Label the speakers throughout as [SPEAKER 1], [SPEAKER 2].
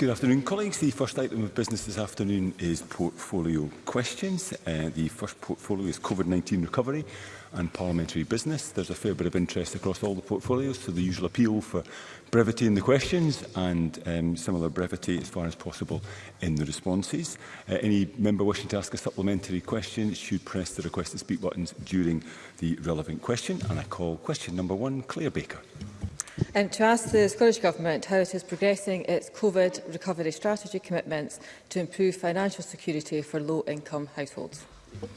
[SPEAKER 1] Good afternoon, colleagues. The first item of business this afternoon is portfolio questions. Uh, the first portfolio is COVID-19 recovery and parliamentary business. There's a fair bit of interest across all the portfolios, so the usual appeal for brevity in the questions and um, similar brevity as far as possible in the responses. Uh, any member wishing to ask a supplementary question should press the request to speak buttons during the relevant question. And I call question number one, Claire Baker
[SPEAKER 2] and to ask the Scottish Government how it is progressing its COVID recovery strategy commitments to improve financial security for low-income households.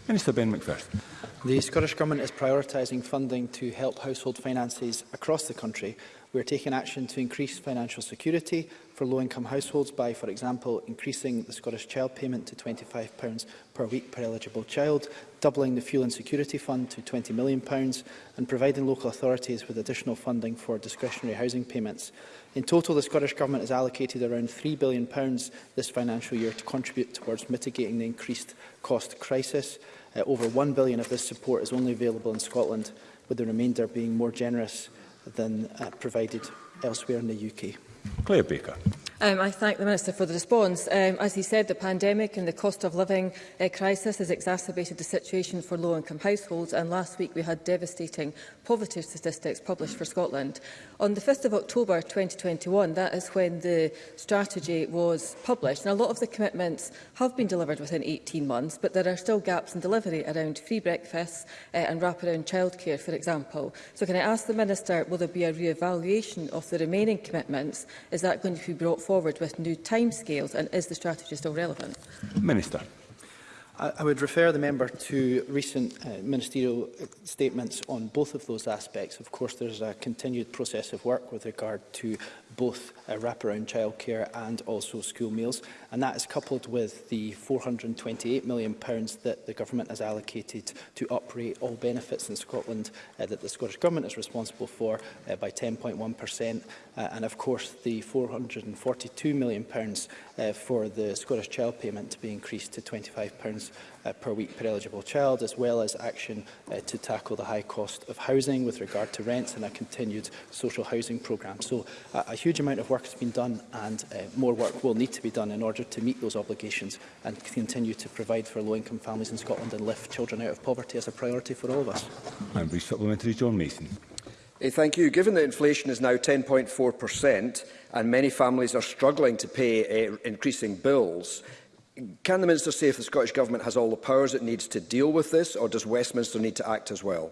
[SPEAKER 1] Minister Ben McPherson.
[SPEAKER 3] The Scottish Government is prioritising funding to help household finances across the country. We are taking action to increase financial security for low-income households by, for example, increasing the Scottish Child Payment to £25 per week per eligible child, doubling the Fuel Insecurity Fund to £20 million and providing local authorities with additional funding for discretionary housing payments. In total, the Scottish Government has allocated around £3 billion this financial year to contribute towards mitigating the increased cost crisis. Uh, over £1 billion of this support is only available in Scotland, with the remainder being more generous than uh, provided elsewhere in the UK.
[SPEAKER 1] Claire Baker.
[SPEAKER 2] Um, I thank the Minister for the response. Um, as he said, the pandemic and the cost of living uh, crisis has exacerbated the situation for low-income households, and last week we had devastating poverty statistics published for Scotland. On the 5th of October 2021, that is when the strategy was published, and a lot of the commitments have been delivered within 18 months, but there are still gaps in delivery around free breakfasts uh, and wraparound childcare, for example. So can I ask the Minister, will there be a re-evaluation of the remaining commitments? Is that going to be brought forward forward with new timescales and is the strategy still relevant?
[SPEAKER 1] Minister.
[SPEAKER 3] I, would refer the member to recent uh, ministerial uh, statements on both of those aspects. Of course, there's a continued process of work with regard to both uh, wraparound childcare and also school meals. And that is coupled with the £428 million that the government has allocated to operate all benefits in Scotland uh, that the Scottish Government is responsible for uh, by 10.1%. Uh, and of course, the £442 million uh, for the Scottish Child Payment to be increased to £25 uh, per week per eligible child, as well as action uh, to tackle the high cost of housing with regard to rents and a continued social housing programme. So uh, a huge amount of work has been done and uh, more work will need to be done in order to meet those obligations and continue to provide for low-income families in Scotland and lift children out of poverty as a priority for all of us.
[SPEAKER 1] And brief supplementary, John Mason.
[SPEAKER 4] Hey, thank you. Given that inflation is now 10.4 and many families are struggling to pay uh, increasing bills, Can the Minister say if the Scottish Government has all the powers it needs to deal with this, or does Westminster need to act as well?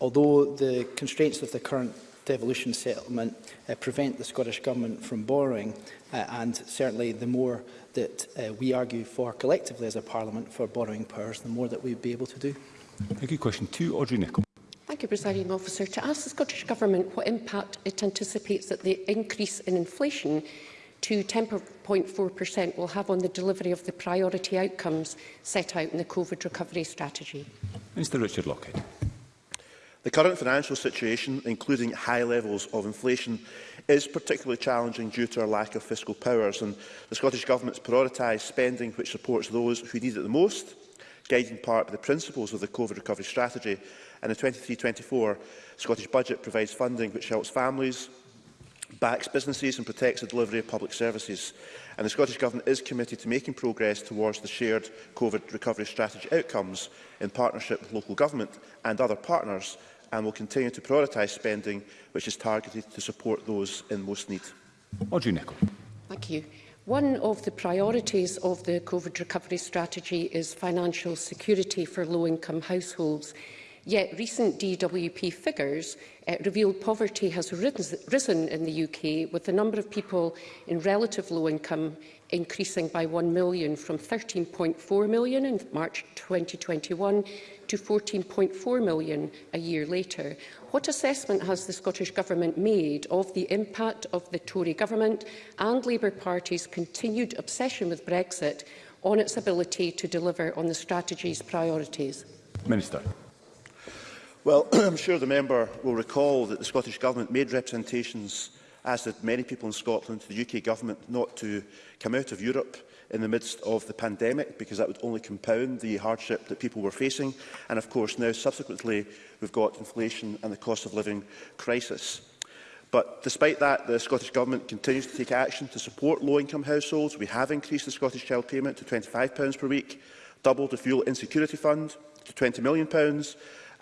[SPEAKER 3] although the constraints of the current devolution settlement uh, prevent the Scottish Government from borrowing uh, and certainly the more that uh, we argue for collectively as a Parliament for borrowing powers, the more that we would be able to do.
[SPEAKER 1] Thank you. Question two, Audrey Nicholl.
[SPEAKER 5] Thank you, Presiding Officer. To ask the Scottish Government what impact it anticipates that the increase in inflation to 10.4% will have on the delivery of the priority outcomes set out in the COVID recovery strategy?
[SPEAKER 1] Mr Richard Lockhead.
[SPEAKER 6] The current financial situation, including high levels of inflation, is particularly challenging due to our lack of fiscal powers and the Scottish Government has prioritised spending which supports those who need it the most, guided in part by the principles of the COVID recovery strategy and the 23-24 Scottish Budget provides funding which helps families, backs businesses and protects the delivery of public services. And the Scottish Government is committed to making progress towards the shared COVID recovery strategy outcomes in partnership with local government and other partners and will continue to prioritise spending which is targeted to support those in most need.
[SPEAKER 1] Audrey Nicholl.
[SPEAKER 5] Thank you. One of the priorities of the COVID recovery strategy is financial security for low-income households. Yet recent DWP figures uh, revealed poverty has risen in the UK, with the number of people in relative low income increasing by 1 million from 13.4 million in March 2021 to 14.4 million a year later. What assessment has the Scottish Government made of the impact of the Tory Government and Labour Party's continued obsession with Brexit on its ability to deliver on the strategy's priorities?
[SPEAKER 1] Minister.
[SPEAKER 6] Well, I'm sure the member will recall that the Scottish Government made representations, as did many people in Scotland, to the UK Government not to come out of Europe in the midst of the pandemic because that would only compound the hardship that people were facing. And of course now subsequently we've got inflation and the cost of living crisis. But despite that, the Scottish Government continues to take action to support low-income households. We have increased the Scottish Child Payment to £25 per week, doubled the Fuel Insecurity Fund to £20 million,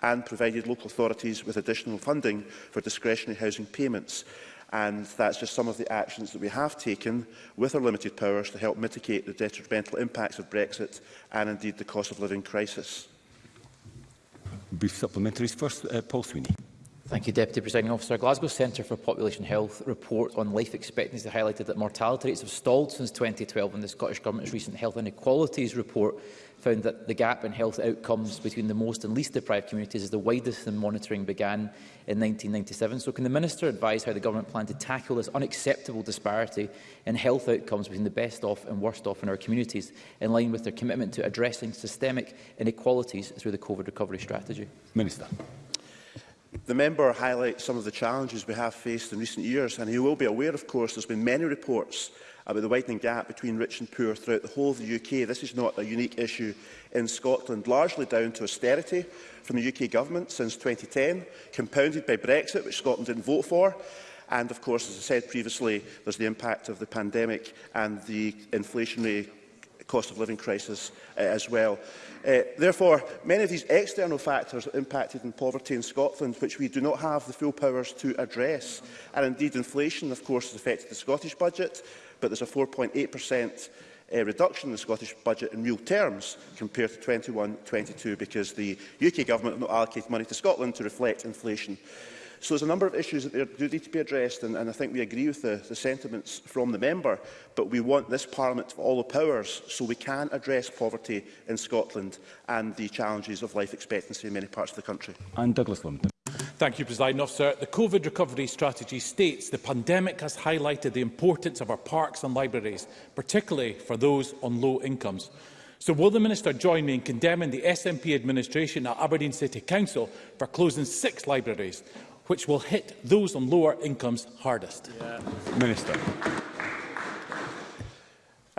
[SPEAKER 6] and provided local authorities with additional funding for discretionary housing payments. And that's just some of the actions that we have taken with our limited powers to help mitigate the detrimental impacts of Brexit and indeed the cost of living crisis.
[SPEAKER 1] Brief supplementaries first, uh, Paul Sweeney.
[SPEAKER 7] Thank you, Deputy Presiding Officer. Glasgow Centre for Population Health report on life expectancy highlighted that mortality rates have stalled since 2012 and the Scottish Government's recent Health Inequalities report found that the gap in health outcomes between the most and least deprived communities is the widest since monitoring began in 1997. So can the Minister advise how the Government plan to tackle this unacceptable disparity in health outcomes between the best off and worst off in our communities, in line with their commitment to addressing systemic inequalities through the COVID recovery strategy?
[SPEAKER 1] Minister.
[SPEAKER 6] The member highlights some of the challenges we have faced in recent years, and he will be aware, of course, there's been many reports about the widening gap between rich and poor throughout the whole of the UK. This is not a unique issue in Scotland, largely down to austerity from the UK government since 2010, compounded by Brexit, which Scotland didn't vote for, and of course, as I said previously, there's the impact of the pandemic and the inflationary cost of living crisis uh, as well. Uh, therefore, many of these external factors that impacted on poverty in Scotland, which we do not have the full powers to address, and indeed inflation, of course, has affected the Scottish budget, but there's a 4.8% uh, reduction in the Scottish budget in real terms compared to 21-22 because the UK government have not allocated money to Scotland to reflect inflation. So there's a number of issues that do need to be addressed, and, and I think we agree with the, the sentiments from the member, but we want this Parliament to have all the powers so we can address poverty in Scotland and the challenges of life expectancy in many parts of the country.
[SPEAKER 1] And Douglas Lumpton.
[SPEAKER 8] Thank you, President Officer. The COVID recovery strategy states the pandemic has highlighted the importance of our parks and libraries, particularly for those on low incomes. So will the Minister join me in condemning the SNP administration at Aberdeen City Council for closing six libraries which will hit those on lower incomes hardest?
[SPEAKER 1] Yeah. Minister.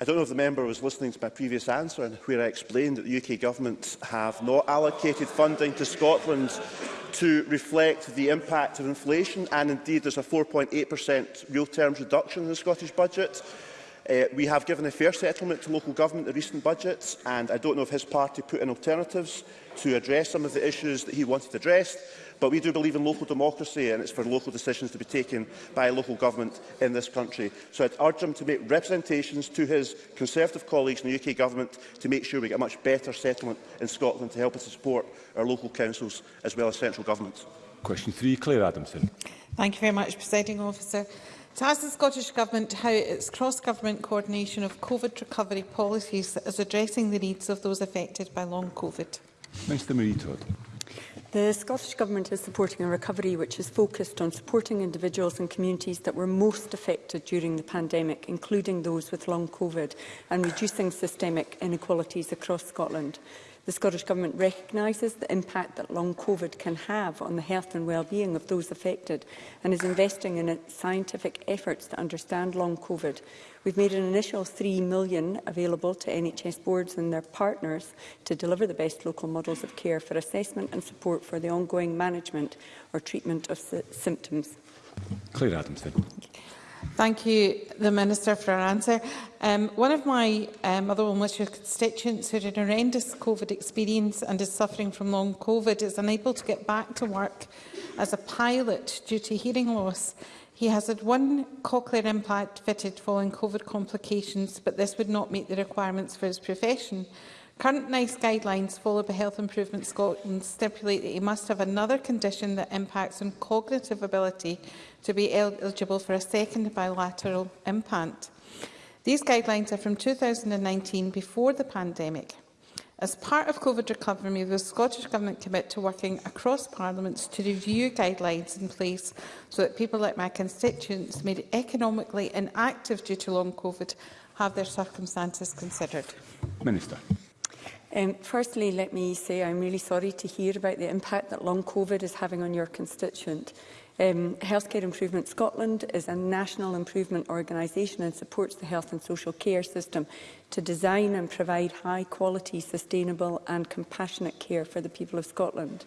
[SPEAKER 6] I don't know if the member was listening to my previous answer and where I explained that the UK Government have not allocated funding to Scotland to reflect the impact of inflation and indeed there's a 4.8% real terms reduction in the Scottish budget. Uh, we have given a fair settlement to local government in recent budgets and I don't know if his party put in alternatives to address some of the issues that he wanted addressed. But we do believe in local democracy and it's for local decisions to be taken by local government in this country. So I'd urge him to make representations to his Conservative colleagues in the UK government to make sure we get a much better settlement in Scotland to help us to support our local councils as well as central government.
[SPEAKER 1] Question 3, Claire Adamson.
[SPEAKER 9] Thank you very much, Presiding Officer. To ask the Scottish Government how its cross-government coordination of COVID recovery policies is addressing the needs of those affected by long COVID.
[SPEAKER 1] Mr Marie Todd.
[SPEAKER 10] The Scottish Government is supporting a recovery which is focused on supporting individuals and communities that were most affected during the pandemic, including those with long COVID, and reducing systemic inequalities across Scotland. The Scottish Government recognises the impact that long COVID can have on the health and well-being of those affected and is investing in scientific efforts to understand long COVID, We've made an initial £3 million available to NHS boards and their partners to deliver the best local models of care for assessment and support for the ongoing management or treatment of symptoms.
[SPEAKER 1] Claire Adams,
[SPEAKER 9] Thank you, the Minister, for her answer. Um, one of my um, other your constituents who had a horrendous COVID experience and is suffering from long COVID is unable to get back to work as a pilot due to hearing loss. He has had one cochlear implant fitted following COVID complications, but this would not meet the requirements for his profession. Current NICE guidelines followed by Health Improvement Scotland stipulate that he must have another condition that impacts on cognitive ability to be eligible for a second bilateral implant. These guidelines are from 2019, before the pandemic. As part of COVID recovery, the Scottish Government commit to working across parliaments to review guidelines in place so that people like my constituents made economically inactive due to long COVID have their circumstances considered?
[SPEAKER 1] Minister.
[SPEAKER 10] Um, firstly, let me say I'm really sorry to hear about the impact that long COVID is having on your constituent. Um, Healthcare Improvement Scotland is a national improvement organisation and supports the health and social care system to design and provide high quality, sustainable and compassionate care for the people of Scotland.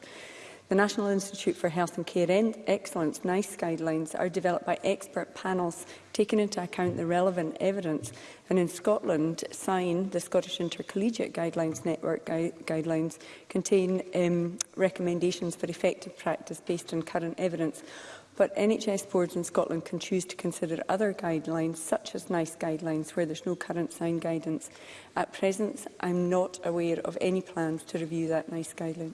[SPEAKER 10] The National Institute for Health and Care Excellence NICE guidelines are developed by expert panels taking into account the relevant evidence. And in Scotland, SIGN, the Scottish Intercollegiate Guidelines Network gui guidelines, contain um, recommendations for effective practice based on current evidence. But NHS boards in Scotland can choose to consider other guidelines, such as NICE guidelines, where there's no current sign guidance. At present, I'm not aware of any plans to review that NICE guideline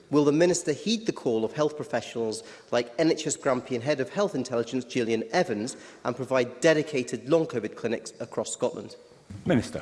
[SPEAKER 11] Will the Minister heed the call of health professionals like NHS Grampian Head of Health Intelligence Gillian Evans and provide dedicated long COVID clinics across Scotland?
[SPEAKER 1] Minister.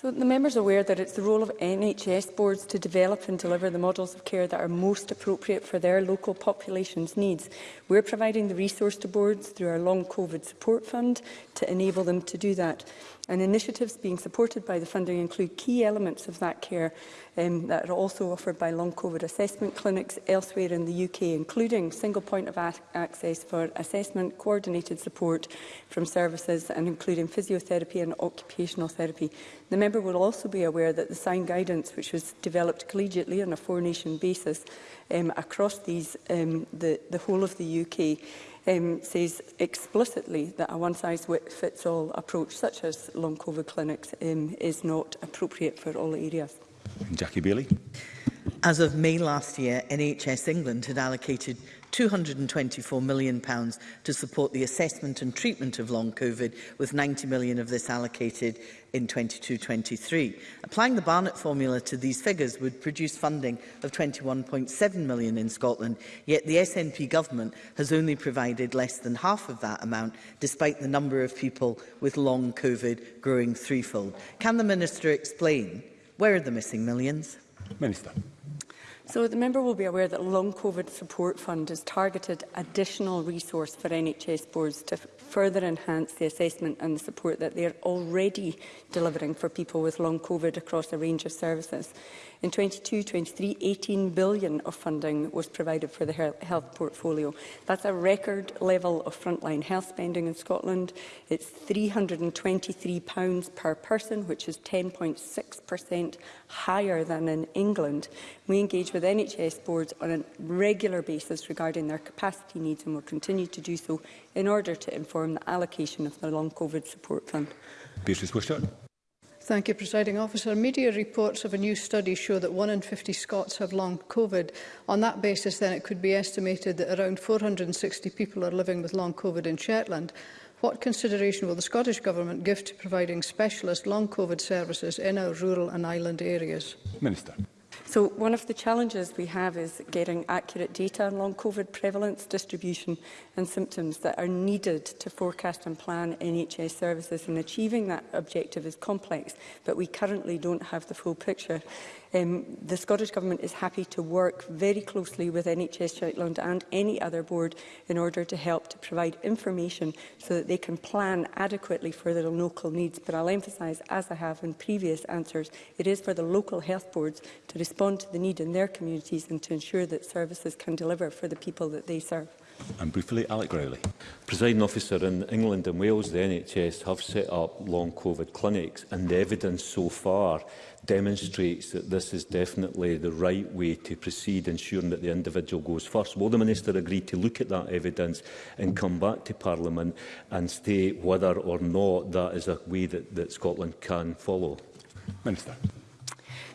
[SPEAKER 10] So the member is aware that it's the role of NHS boards to develop and deliver the models of care that are most appropriate for their local population's needs. We're providing the resource to boards through our long COVID support fund to enable them to do that. And initiatives being supported by the funding include key elements of that care um, that are also offered by long COVID assessment clinics elsewhere in the UK, including single point of access for assessment, coordinated support from services and including physiotherapy and occupational therapy. The member will also be aware that the sign guidance, which was developed collegiately on a four-nation basis um, across these, um, the, the whole of the UK, um, says explicitly that a one-size-fits-all approach, such as long COVID clinics, um, is not appropriate for all areas.
[SPEAKER 1] Jackie Bailey.
[SPEAKER 12] As of May last year, NHS England had allocated £224 million pounds to support the assessment and treatment of long COVID, with £90 million of this allocated in 22-23. Applying the Barnett formula to these figures would produce funding of 21.7 million in Scotland, yet the SNP government has only provided less than half of that amount, despite the number of people with long COVID growing threefold. Can the Minister explain where are the missing millions?
[SPEAKER 1] Minister.
[SPEAKER 10] So the member will be aware that Long COVID Support Fund has targeted additional resource for NHS boards to further enhance the assessment and the support that they are already delivering for people with long COVID across a range of services. In 22-23, 18 billion of funding was provided for the health portfolio. That's a record level of frontline health spending in Scotland. It's £323 per person, which is 10.6% higher than in England. We engage with NHS boards on a regular basis regarding their capacity needs and will continue to do so in order to inform the allocation of the Long COVID Support Fund.
[SPEAKER 1] Beatrice Wishart.
[SPEAKER 13] Thank you, Presiding Officer. Media reports of a new study show that one in 50 Scots have long COVID. On that basis, then, it could be estimated that around 460 people are living with long COVID in Shetland. What consideration will the Scottish Government give to providing specialist long COVID services in our rural and island areas?
[SPEAKER 1] Minister.
[SPEAKER 10] So one of the challenges we have is getting accurate data on long COVID prevalence, distribution and symptoms that are needed to forecast and plan NHS services and achieving that objective is complex, but we currently don't have the full picture. Um, the Scottish Government is happy to work very closely with NHS Shetland and any other board in order to help to provide information so that they can plan adequately for their local needs. But I'll emphasise, as I have in previous answers, it is for the local health boards to respond to the need in their communities and to ensure that services can deliver for the people that they serve.
[SPEAKER 1] And briefly, Alec Rowley.
[SPEAKER 14] Presiding officer in England and Wales, the NHS have set up long COVID clinics and the evidence so far demonstrates that this is definitely the right way to proceed, ensuring that the individual goes first. Will the Minister agree to look at that evidence and come back to Parliament and state whether or not that is a way that, that Scotland can follow?
[SPEAKER 1] Minister.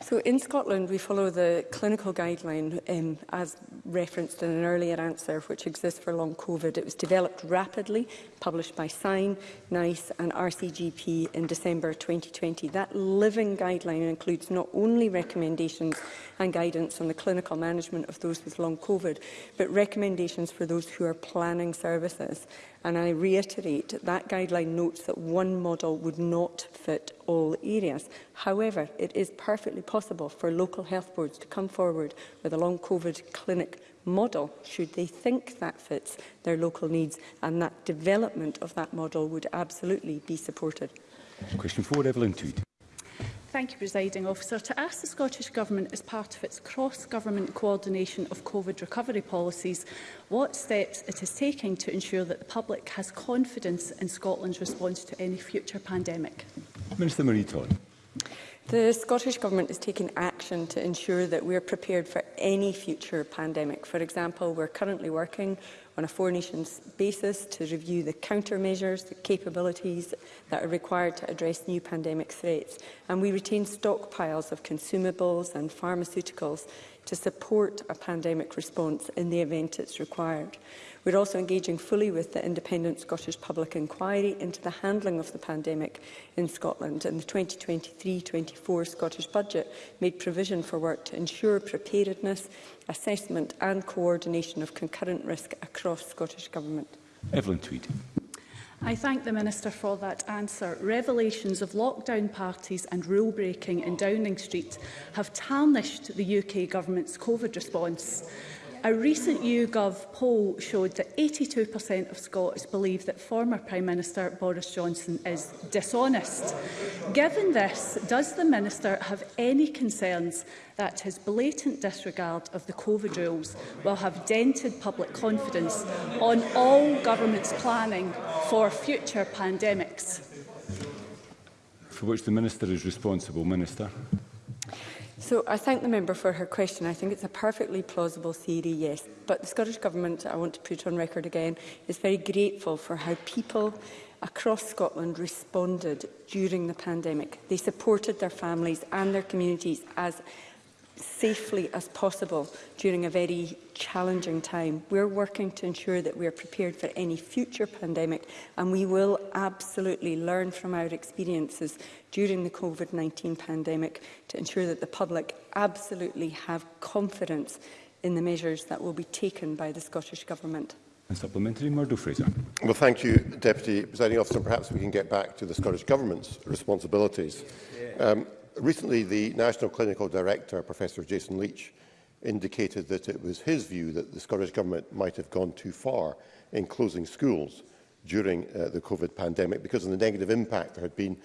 [SPEAKER 10] So in Scotland, we follow the clinical guideline um, as referenced in an earlier answer, which exists for long COVID. It was developed rapidly, published by SIGN, NICE and RCGP in December 2020. That living guideline includes not only recommendations and guidance on the clinical management of those with long COVID, but recommendations for those who are planning services And I reiterate that guideline notes that one model would not fit all areas. However, it is perfectly possible for local health boards to come forward with a long COVID clinic model should they think that fits their local needs and that development of that model would absolutely be supported.
[SPEAKER 1] Question 4, Evelyn Tweed.
[SPEAKER 15] Thank you, Presiding Officer. To ask the Scottish Government, as part of its cross-government coordination of COVID recovery policies, what steps it is taking to ensure that the public has confidence in Scotland's response to any future pandemic.
[SPEAKER 1] Minister Marie Todd.
[SPEAKER 10] The Scottish Government is taking action to ensure that we are prepared for any future pandemic. For example, we're currently working on a Four Nations basis to review the countermeasures, the capabilities that are required to address new pandemic threats. And we retain stockpiles of consumables and pharmaceuticals to support a pandemic response in the event it's required. We're also engaging fully with the independent Scottish public inquiry into the handling of the pandemic in Scotland. And the 2023-24 Scottish budget made provision for work to ensure preparedness, assessment and coordination of concurrent risk across Scottish Government.
[SPEAKER 1] Evelyn Tweed.
[SPEAKER 15] I thank the Minister for that answer. Revelations of lockdown parties and rule-breaking in Downing Street have tarnished the UK Government's COVID response. A recent YouGov poll showed that 82% of Scots believe that former Prime Minister Boris Johnson is dishonest. Given this, does the Minister have any concerns that his blatant disregard of the COVID rules will have dented public confidence on all governments' planning for future pandemics?
[SPEAKER 1] For which the Minister is responsible, Minister.
[SPEAKER 10] So I thank the member for her question. I think it's a perfectly plausible theory, yes. But the Scottish Government, I want to put on record again, is very grateful for how people across Scotland responded during the pandemic. They supported their families and their communities as safely as possible during a very challenging time. We're working to ensure that we are prepared for any future pandemic and we will absolutely learn from our experiences during the COVID-19 pandemic to ensure that the public absolutely have confidence in the measures that will be taken by the Scottish Government.
[SPEAKER 1] And supplementary, Murdo Fraser.
[SPEAKER 16] Well, thank you, Deputy Presiding Officer. Perhaps we can get back to the Scottish Government's responsibilities. Yeah. Um, recently, the National Clinical Director, Professor Jason Leach, indicated that it was his view that the Scottish Government might have gone too far in closing schools during uh, the COVID pandemic because of the negative impact there had been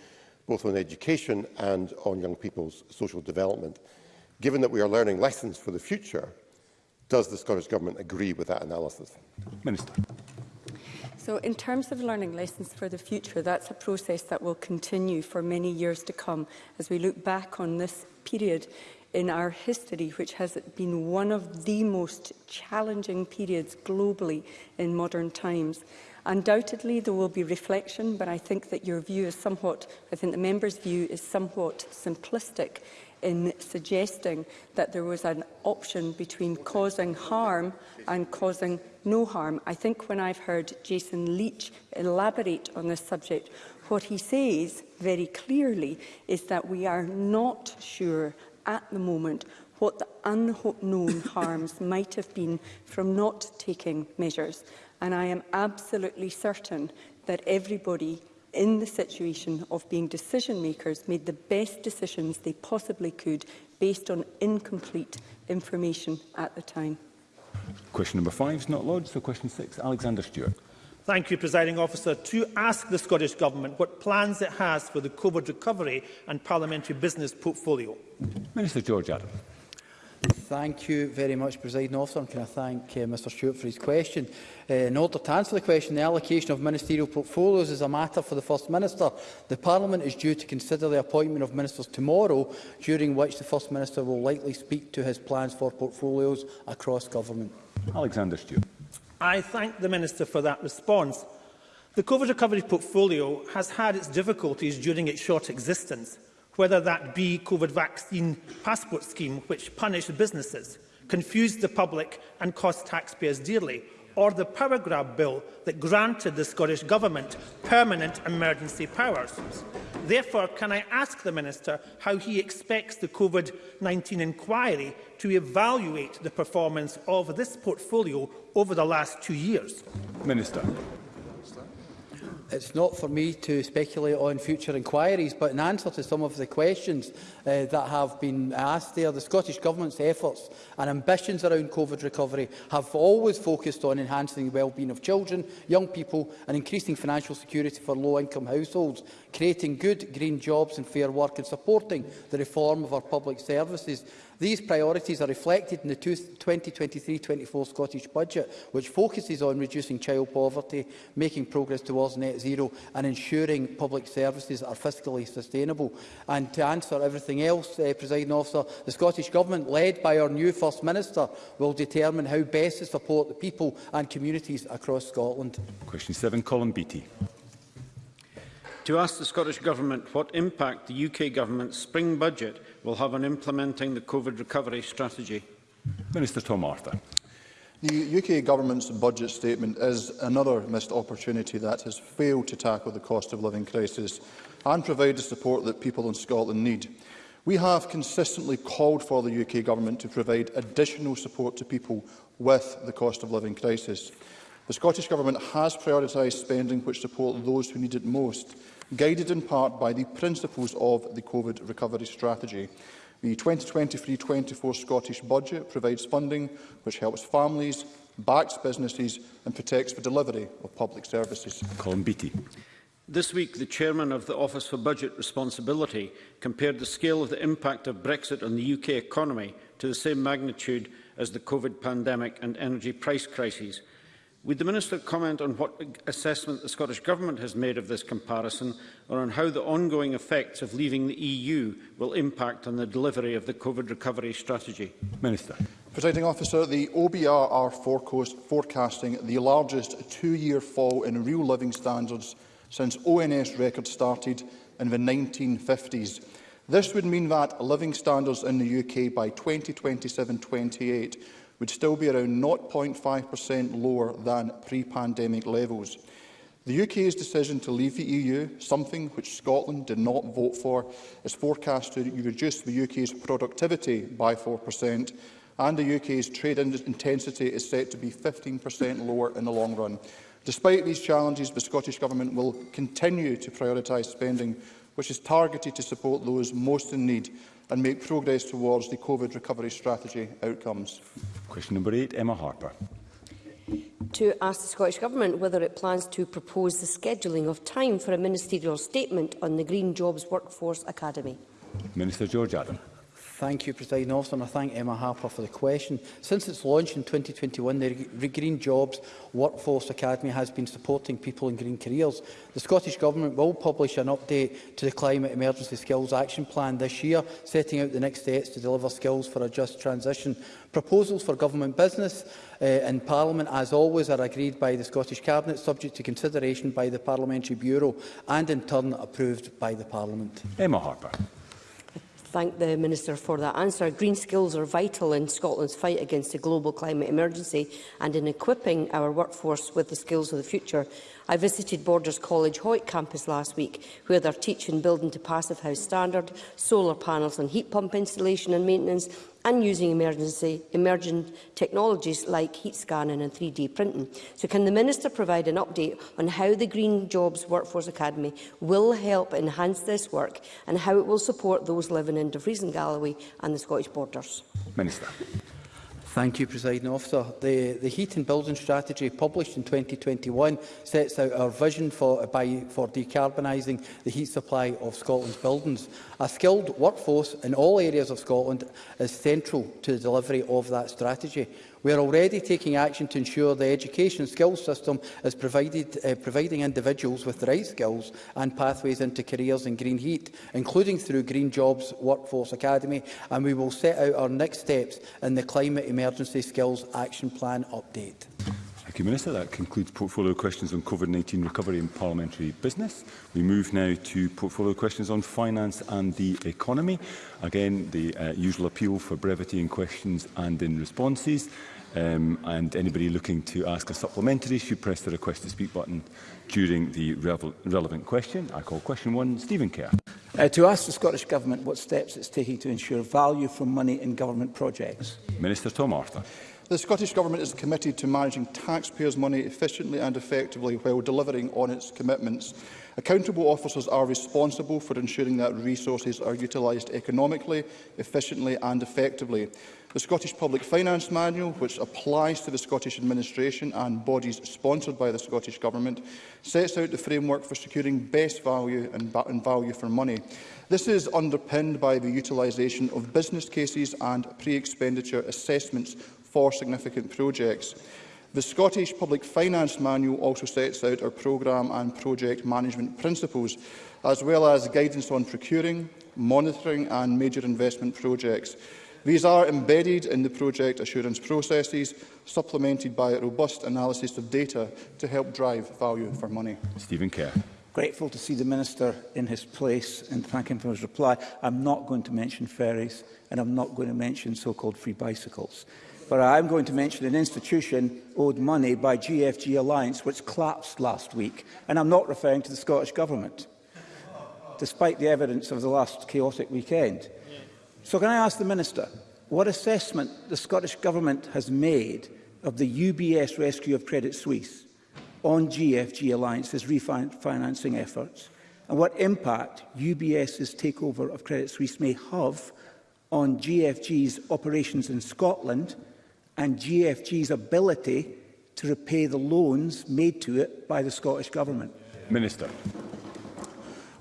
[SPEAKER 16] both on education and on young people's social development. Given that we are learning lessons for the future, does the Scottish Government agree with that analysis?
[SPEAKER 1] Minister.
[SPEAKER 10] So in terms of learning lessons for the future, that's a process that will continue for many years to come as we look back on this period in our history, which has been one of the most challenging periods globally in modern times. Undoubtedly, there will be reflection, but I think that your view is somewhat, I think the member's view is somewhat simplistic in suggesting that there was an option between causing harm and causing no harm. I think when I've heard Jason Leach elaborate on this subject, what he says very clearly is that we are not sure at the moment what the unknown harms might have been from not taking measures. And I am absolutely certain that everybody in the situation of being decision makers made the best decisions they possibly could based on incomplete information at the time.
[SPEAKER 1] Question number five is not lodged, so question six, Alexander Stewart.
[SPEAKER 17] Thank you, Presiding Officer. To ask the Scottish Government what plans it has for the COVID recovery and parliamentary business portfolio.
[SPEAKER 1] Minister George Adam.
[SPEAKER 18] Thank you very much, Presiding Officer, and can I thank uh, Mr Stewart for his question. Uh, in order to answer the question, the allocation of ministerial portfolios is a matter for the First Minister. The Parliament is due to consider the appointment of ministers tomorrow, during which the First Minister will likely speak to his plans for portfolios across government.
[SPEAKER 1] Alexander Stewart.
[SPEAKER 17] I thank the Minister for that response. The COVID recovery portfolio has had its difficulties during its short existence, whether that be COVID vaccine passport scheme, which punished businesses, confused the public and cost taxpayers dearly, or the power grab bill that granted the Scottish Government permanent emergency powers. Therefore, can I ask the Minister how he expects the COVID-19 inquiry to evaluate the performance of this portfolio over the last two years?
[SPEAKER 1] Minister.
[SPEAKER 18] It's not for me to speculate on future inquiries, but in answer to some of the questions uh, that have been asked there, the Scottish Government's efforts and ambitions around COVID recovery have always focused on enhancing the well-being of children, young people and increasing financial security for low-income households, creating good green jobs and fair work and supporting the reform of our public services. These priorities are reflected in the 2023-24 Scottish Budget, which focuses on reducing child poverty, making progress towards net zero and ensuring public services are fiscally sustainable. And to answer everything else, uh, Presiding Officer, the Scottish Government, led by our new First Minister, will determine how best to support the people and communities across Scotland.
[SPEAKER 1] Question 7, Colin Beattie.
[SPEAKER 19] To ask the Scottish Government what impact the UK Government's spring budget will have on implementing the COVID recovery strategy?
[SPEAKER 1] Minister Tom Arthur.
[SPEAKER 20] The UK government's budget statement is another missed opportunity that has failed to tackle the cost of living crisis and provide the support that people in Scotland need. We have consistently called for the UK government to provide additional support to people with the cost of living crisis. The Scottish Government has prioritised spending which support those who need it most, guided in part by the principles of the COVID recovery strategy. The 2023-24 Scottish Budget provides funding which helps families, backs businesses and protects the delivery of public services.
[SPEAKER 1] Colin
[SPEAKER 19] This week, the chairman of the Office for Budget Responsibility compared the scale of the impact of Brexit on the UK economy to the same magnitude as the COVID pandemic and energy price crises – Would the Minister comment on what assessment the Scottish Government has made of this comparison or on how the ongoing effects of leaving the EU will impact on the delivery of the COVID recovery strategy?
[SPEAKER 20] Minister. Presiding officer, the OBR are forecast, forecasting the largest two-year fall in real living standards since ONS records started in the 1950s. This would mean that living standards in the UK by 2027-28 would still be around 0.5% lower than pre-pandemic levels. The UK's decision to leave the EU, something which Scotland did not vote for, is forecast to reduce the UK's productivity by 4%, and the UK's trade intensity is set to be 15% lower in the long run. Despite these challenges, the Scottish Government will continue to prioritise spending which is targeted to support those most in need and make progress towards the COVID recovery strategy outcomes.
[SPEAKER 1] Question number eight, Emma Harper.
[SPEAKER 21] To ask the Scottish Government whether it plans to propose the scheduling of time for a ministerial statement on the Green Jobs Workforce Academy.
[SPEAKER 1] Minister George Adam.
[SPEAKER 18] Thank you, President Officer, and I thank Emma Harper for the question. Since its launch in 2021, the Green Jobs Workforce Academy has been supporting people in green careers. The Scottish Government will publish an update to the Climate Emergency Skills Action Plan this year, setting out the next steps to deliver skills for a just transition. Proposals for government business uh, eh, in Parliament, as always, are agreed by the Scottish Cabinet, subject to consideration by the Parliamentary Bureau and, in turn, approved by the Parliament.
[SPEAKER 1] Emma Harper
[SPEAKER 21] thank the Minister for that answer. Green skills are vital in Scotland's fight against the global climate emergency and in equipping our workforce with the skills of the future. I visited Borders College Hoyt campus last week, where they're teaching building to passive house standard, solar panels and heat pump installation and maintenance, and using emergency, emergent technologies like heat scanning and 3D printing. So can the Minister provide an update on how the Green Jobs Workforce Academy will help enhance this work and how it will support those living in Dumfries and Galloway and the Scottish borders?
[SPEAKER 1] Minister.
[SPEAKER 18] Thank you, President Officer. The, the Heat and Building Strategy, published in 2021, sets out our vision for, by, for decarbonising the heat supply of Scotland's buildings. A skilled workforce in all areas of Scotland is central to the delivery of that strategy. We are already taking action to ensure the education skills system is provided, uh, providing individuals with the right skills and pathways into careers in green heat, including through Green Jobs Workforce Academy, and we will set out our next steps in the Climate Emergency Skills Action Plan update.
[SPEAKER 1] Thank you, Minister. That concludes portfolio questions on COVID-19 recovery and parliamentary business. We move now to portfolio questions on finance and the economy. Again, the uh, usual appeal for brevity in questions and in responses. Um, and anybody looking to ask a supplementary should press the request to speak button during the relevant question. I call question one, Stephen Kerr.
[SPEAKER 22] Uh, to ask the Scottish Government what steps it's taking to ensure value from money in government projects.
[SPEAKER 1] Minister Tom Arthur.
[SPEAKER 20] The Scottish Government is committed to managing taxpayers' money efficiently and effectively while delivering on its commitments. Accountable officers are responsible for ensuring that resources are utilised economically, efficiently and effectively. The Scottish Public Finance Manual, which applies to the Scottish Administration and bodies sponsored by the Scottish Government, sets out the framework for securing best value and, and value for money. This is underpinned by the utilisation of business cases and pre-expenditure assessments for significant projects. The Scottish Public Finance Manual also sets out our programme and project management principles, as well as guidance on procuring, monitoring and major investment projects. These are embedded in the project assurance processes, supplemented by a robust analysis of data to help drive value for money.
[SPEAKER 1] Stephen Kerr.
[SPEAKER 22] Grateful to see the Minister in his place and thank him for his reply. I'm not going to mention ferries and I'm not going to mention so-called free bicycles but I am going to mention an institution owed money by GFG Alliance, which collapsed last week, and I'm not referring to the Scottish Government, despite the evidence of the last chaotic weekend. So can I ask the Minister what assessment the Scottish Government has made of the UBS rescue of Credit Suisse on GFG Alliance's refinancing efforts and what impact UBS's takeover of Credit Suisse may have on GFG's operations in Scotland and GFG's ability to repay the loans made to it by the Scottish Government?
[SPEAKER 1] Minister.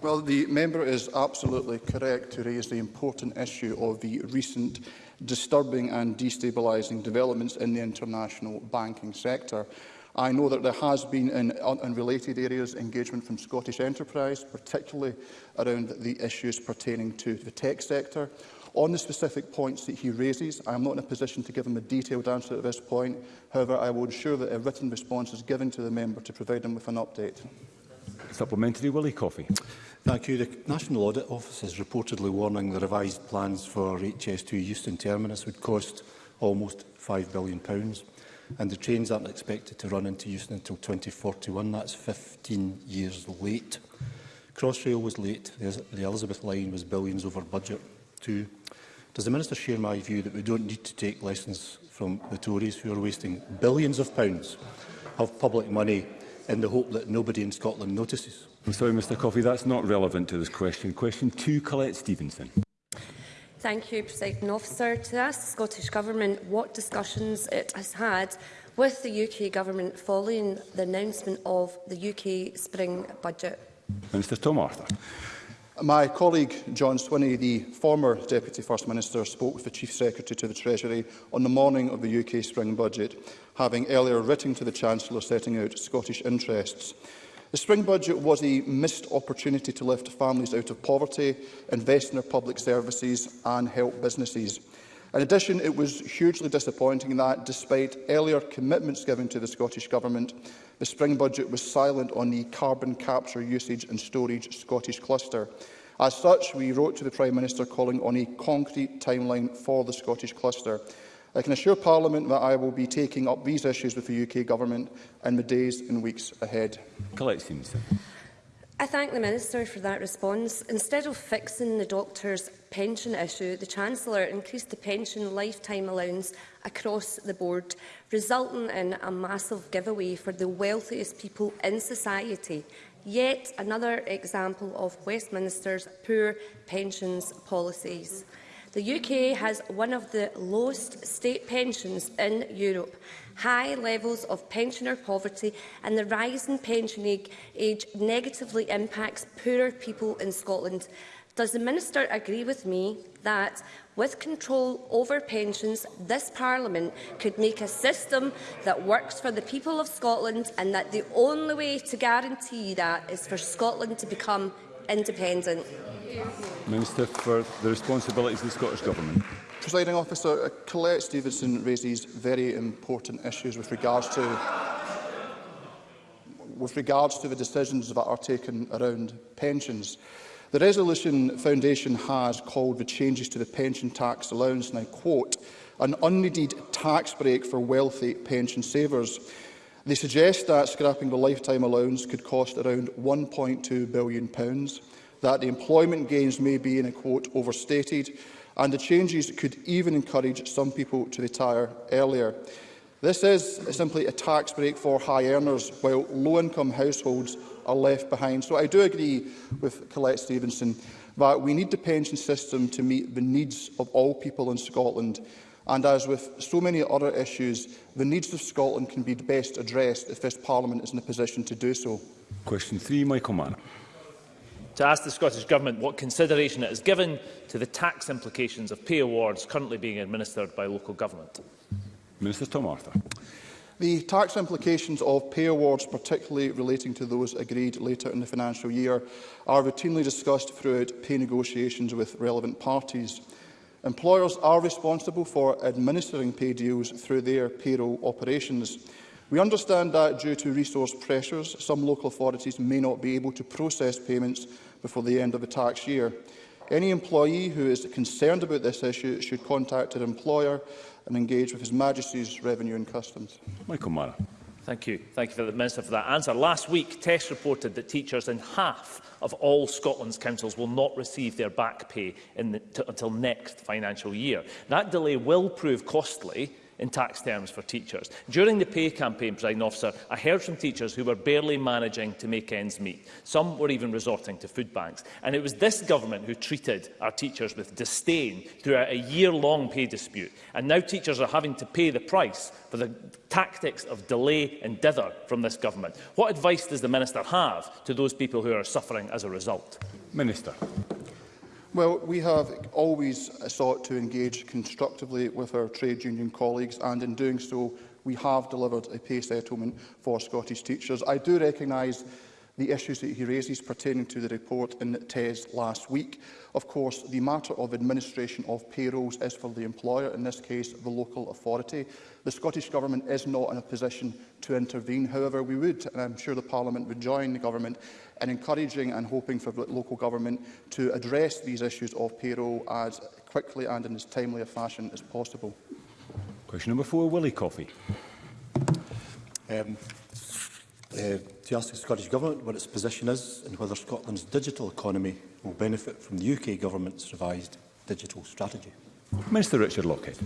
[SPEAKER 20] Well, the member is absolutely correct to raise the important issue of the recent disturbing and destabilising developments in the international banking sector. I know that there has been in unrelated areas engagement from Scottish enterprise, particularly around the issues pertaining to the tech sector. On the specific points that he raises, I am not in a position to give him a detailed answer at this point. However, I will ensure that a written response is given to the member to provide him with an update.
[SPEAKER 1] Supplementary, Willie Coffey.
[SPEAKER 23] Thank you. The National Audit Office is reportedly warning the revised plans for HS2 Euston Terminus would cost almost £5 billion. And the trains aren't expected to run into Euston until 2041. That's 15 years late. Crossrail was late. The Elizabeth line was billions over budget to does the Minister share my view that we don't need to take lessons from the Tories who are wasting billions of pounds of public money in the hope that nobody in Scotland notices?
[SPEAKER 1] I'm sorry, Mr Coffey, that's not relevant to this question. Question two, Colette Stevenson.
[SPEAKER 21] Thank you, President Officer. To ask the Scottish Government what discussions it has had with the UK Government following the announcement of the UK Spring Budget.
[SPEAKER 1] Minister Tom Arthur.
[SPEAKER 20] My colleague John Swinney, the former Deputy First Minister, spoke with the Chief Secretary to the Treasury on the morning of the UK spring budget, having earlier written to the Chancellor setting out Scottish interests. The spring budget was a missed opportunity to lift families out of poverty, invest in their public services and help businesses. In addition, it was hugely disappointing that, despite earlier commitments given to the Scottish Government, the spring budget was silent on the carbon capture usage and storage Scottish cluster. As such, we wrote to the Prime Minister calling on a concrete timeline for the Scottish cluster. I can assure Parliament that I will be taking up these issues with the UK Government in the days and weeks ahead.
[SPEAKER 21] I thank the Minister for that response. Instead of fixing the doctor's pension issue, the Chancellor increased the pension lifetime allowance across the board, resulting in a massive giveaway for the wealthiest people in society. Yet another example of Westminster's poor pensions policies. The UK has one of the lowest state pensions in Europe. High levels of pensioner poverty and the rising pension age negatively impacts poorer people in Scotland. Does the Minister agree with me that, with control over pensions, this Parliament could make a system that works for the people of Scotland and that the only way to guarantee that is for Scotland to become independent?
[SPEAKER 1] Minister for the responsibilities of the Scottish Government.
[SPEAKER 20] Presiding officer, uh, Colette Stevenson raises very important issues with regards to with regards to the decisions that are taken around pensions. The Resolution Foundation has called the changes to the pension tax allowance, and I quote, an unneeded tax break for wealthy pension savers. They suggest that scrapping the lifetime allowance could cost around £1.2 billion, that the employment gains may be, in a quote, overstated, and the changes could even encourage some people to retire earlier. This is simply a tax break for high earners, while low-income households are left behind. So I do agree with Colette Stevenson that we need the pension system to meet the needs of all people in Scotland. And as with so many other issues, the needs of Scotland can be best addressed if this Parliament is in a position to do so.
[SPEAKER 1] Question three, Michael Mann.
[SPEAKER 24] To ask the Scottish Government what consideration it has given to the tax implications of pay awards currently being administered by local government.
[SPEAKER 1] Minister Tom Arthur.
[SPEAKER 20] The tax implications of pay awards, particularly relating to those agreed later in the financial year, are routinely discussed throughout pay negotiations with relevant parties. Employers are responsible for administering pay deals through their payroll operations. We understand that due to resource pressures, some local authorities may not be able to process payments before the end of the tax year. Any employee who is concerned about this issue should contact their employer and engage with His Majesty's Revenue and Customs.
[SPEAKER 1] Michael Mara.
[SPEAKER 24] Thank you. Thank you for the Minister for that answer. Last week, TESS reported that teachers in half of all Scotland's councils will not receive their back pay the, until next financial year. That delay will prove costly in tax terms for teachers. During the pay campaign, President Officer, I heard from teachers who were barely managing to make ends meet. Some were even resorting to food banks. And it was this government who treated our teachers with disdain throughout a year-long pay dispute. And now teachers are having to pay the price for the tactics of delay and dither from this government. What advice does the Minister have to those people who are suffering as a result?
[SPEAKER 1] Minister.
[SPEAKER 20] Well, we have always sought to engage constructively with our trade union colleagues, and in doing so, we have delivered a pay settlement for Scottish teachers. I do recognise the issues that he raises pertaining to the report in TES last week. Of course, the matter of administration of payrolls is for the employer, in this case the local authority. The Scottish Government is not in a position to intervene. However, we would, and I'm sure the Parliament would join the Government, in encouraging and hoping for local government to address these issues of payroll as quickly and in as timely a fashion as possible.
[SPEAKER 1] Question number four, Willie Coffey.
[SPEAKER 23] Um, uh, to ask the Scottish Government what its position is and whether Scotland's digital economy will benefit from the UK Government's revised digital strategy.
[SPEAKER 1] Minister Richard Lockhead.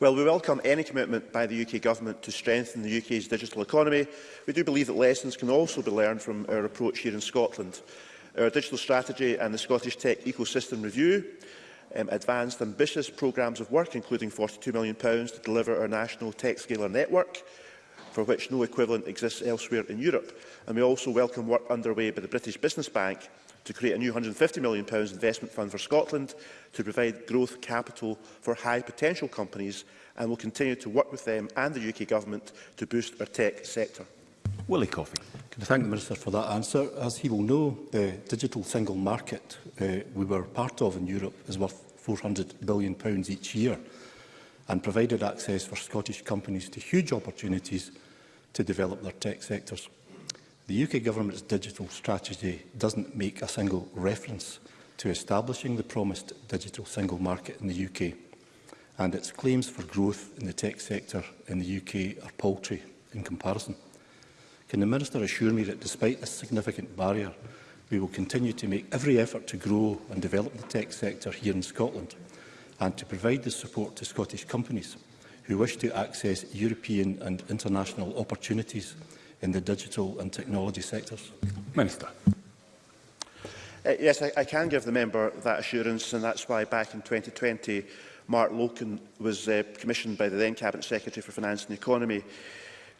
[SPEAKER 6] Well, we welcome any commitment by the UK Government to strengthen the UK's digital economy. We do believe that lessons can also be learned from our approach here in Scotland. Our digital strategy and the Scottish Tech Ecosystem Review um, advanced ambitious programmes of work, including £42 million to deliver our national tech scaler network, for which no equivalent exists elsewhere in Europe. And we also welcome work underway by the British Business Bank to create a new £150 million investment fund for Scotland to provide growth capital for high potential companies and will continue to work with them and the UK Government to boost our tech sector.
[SPEAKER 1] Willie Coffey.
[SPEAKER 23] Can I thank the Minister for that answer? As he will know, the digital single market uh, we were part of in Europe is worth £400 billion each year and provided access for Scottish companies to huge opportunities to develop their tech sectors. The UK government's digital strategy doesn't make a single reference to establishing the promised digital single market in the UK, and its claims for growth in the tech sector in the UK are paltry in comparison. Can the Minister assure me that despite this significant barrier, we will continue to make every effort to grow and develop the tech sector here in Scotland and to provide the support to Scottish companies who wish to access European and international opportunities in the digital and technology sectors?
[SPEAKER 1] Minister.
[SPEAKER 6] Uh, yes, I, I can give the member that assurance, and that's why back in 2020, Mark Loken was uh, commissioned by the then Cabinet Secretary for Finance and Economy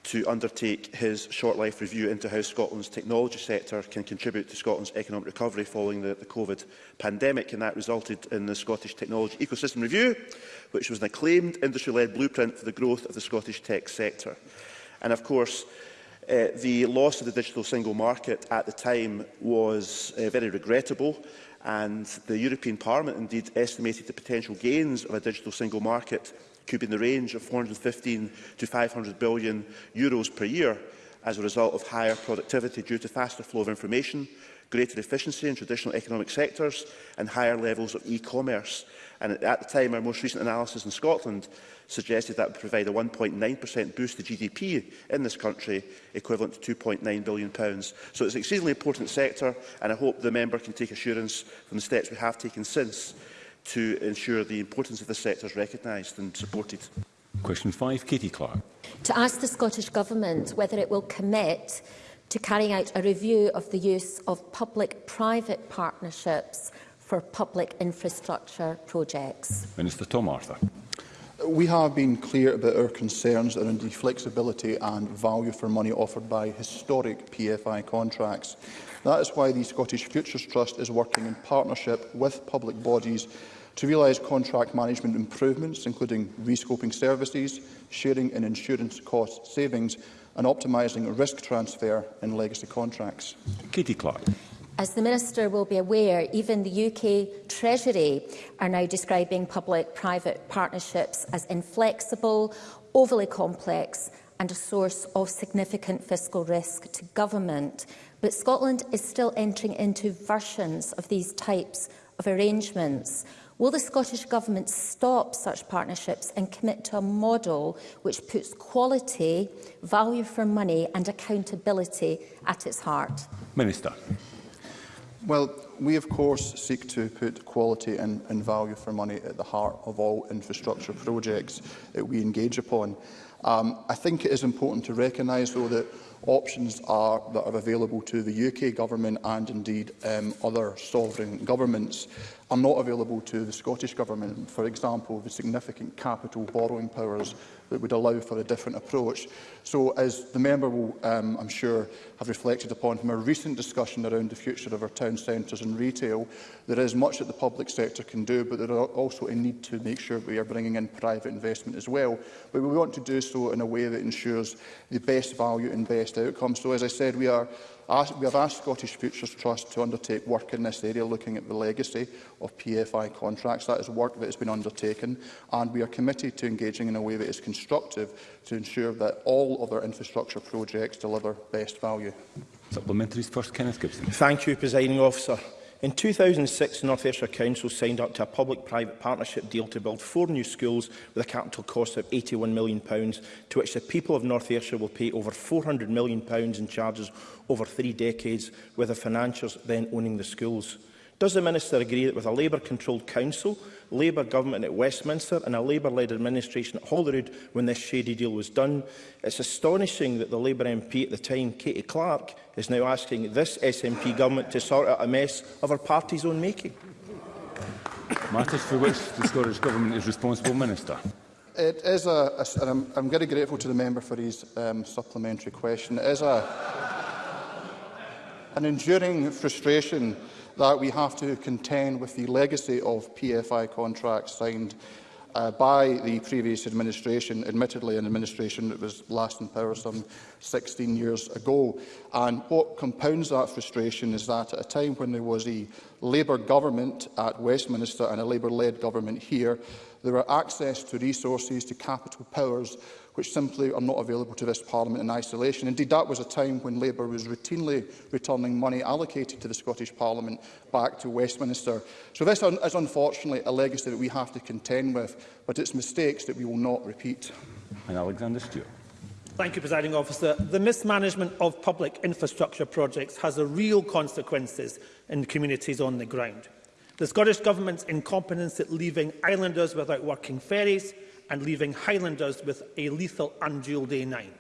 [SPEAKER 6] to undertake his short life review into how Scotland's technology sector can contribute to Scotland's economic recovery following the, the COVID pandemic and that resulted in the Scottish Technology Ecosystem Review which was an acclaimed industry-led blueprint for the growth of the Scottish tech sector. And of course uh, the loss of the digital single market at the time was uh, very regrettable and the European Parliament indeed estimated the potential gains of a digital single market could be in the range of 415 to 500 billion euros per year as a result of higher productivity due to faster flow of information, greater efficiency in traditional economic sectors and higher levels of e-commerce. And at the time, our most recent analysis in Scotland suggested that would provide a 1.9% boost to GDP in this country, equivalent to £2.9 billion. Pounds. So it's an exceedingly important sector, and I hope the member can take assurance from the steps we have taken since to ensure the importance of the sector is recognised and supported.
[SPEAKER 1] Question 5, Katie Clark.
[SPEAKER 25] To ask the Scottish Government whether it will commit to carrying out a review of the use of public-private partnerships for public infrastructure projects.
[SPEAKER 1] Minister Tom Arthur.
[SPEAKER 20] We have been clear about our concerns around the flexibility and value for money offered by historic PFI contracts. That is why the Scottish Futures Trust is working in partnership with public bodies to realise contract management improvements, including rescoping services, sharing in insurance cost savings and optimising risk transfer in legacy contracts.
[SPEAKER 1] Katie Clark.
[SPEAKER 25] As the Minister will be aware, even the UK Treasury are now describing public-private partnerships as inflexible, overly complex and a source of significant fiscal risk to government. But Scotland is still entering into versions of these types of arrangements. Will the Scottish Government stop such partnerships and commit to a model which puts quality, value for money and accountability at its heart?
[SPEAKER 1] Minister.
[SPEAKER 20] Well, we of course seek to put quality and, and value for money at the heart of all infrastructure projects that we engage upon. Um, I think it is important to recognise, though, that options are that are available to the UK Government and indeed um, other sovereign governments are not available to the Scottish Government, for example, the significant capital borrowing powers that would allow for a different approach. So, as the member will, um, I'm sure, have reflected upon from a recent discussion around the future of our town centres and retail, there is much that the public sector can do, but there are also a need to make sure we are bringing in private investment as well. But we want to do so in a way that ensures the best value and best outcome. So, as I said, we are asked, we have asked Scottish Futures Trust to undertake work in this area, looking at the legacy of PFI contracts. That is work that has been undertaken, and we are committed to engaging in a way that is constructive to ensure that all other infrastructure projects deliver best value.
[SPEAKER 1] Supplementary first, Kenneth Gibson.
[SPEAKER 26] Thank you, Presiding Officer. In 2006, the North Ayrshire Council signed up to a public-private partnership deal to build four new schools with a capital cost of £81 million, to which the people of North Ayrshire will pay over £400 million in charges over three decades, with the financiers then owning the schools. Does the Minister agree that with a Labour-controlled council, Labour government at Westminster and a Labour-led administration at Holyrood when this shady deal was done, it's astonishing that the Labour MP at the time, Katie Clark, is now asking this SNP government to sort out a mess of her party's own making.
[SPEAKER 1] Matters for which the Scottish Government is responsible, Minister.
[SPEAKER 20] It is a, a and I'm, I'm very grateful to the member for his um, supplementary question. It is a, an enduring frustration that we have to contend with the legacy of PFI contracts signed uh, by the previous administration, admittedly an administration that was last in power some 16 years ago. And what compounds that frustration is that at a time when there was a Labour government at Westminster and a Labour-led government here, there were access to resources, to capital powers which simply are not available to this Parliament in isolation. Indeed, that was a time when Labour was routinely returning money allocated to the Scottish Parliament back to Westminster. So this un is unfortunately a legacy that we have to contend with, but it's mistakes that we will not repeat.
[SPEAKER 1] And Alexander Stewart.
[SPEAKER 17] Thank you, Presiding Officer. The mismanagement of public infrastructure projects has a real consequences in communities on the ground. The Scottish Government's incompetence at leaving islanders without working ferries and leaving Highlanders with a lethal undual day nine.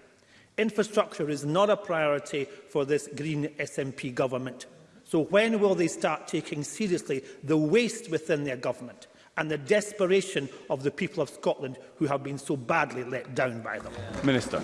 [SPEAKER 17] Infrastructure is not a priority for this Green SNP government. So when will they start taking seriously the waste within their government and the desperation of the people of Scotland who have been so badly let down by them?
[SPEAKER 1] Minister.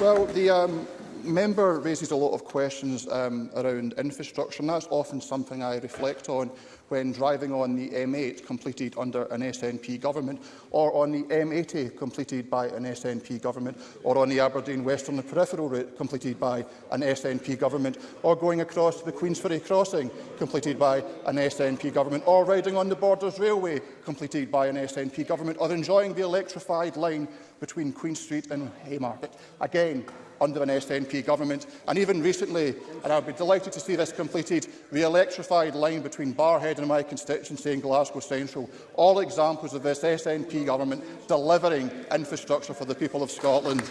[SPEAKER 20] Well, the um, member raises a lot of questions um, around infrastructure, and that's often something I reflect on when driving on the M8 completed under an SNP government, or on the M80 completed by an SNP government, or on the Aberdeen Western Peripheral route completed by an SNP government, or going across the Queensferry crossing completed by an SNP government, or riding on the Borders Railway completed by an SNP government, or enjoying the electrified line between Queen Street and Haymarket. Again, under an SNP government. And even recently, and would be delighted to see this completed, the electrified line between Barhead and my constituency in Glasgow Central. All examples of this SNP government delivering infrastructure for the people of Scotland.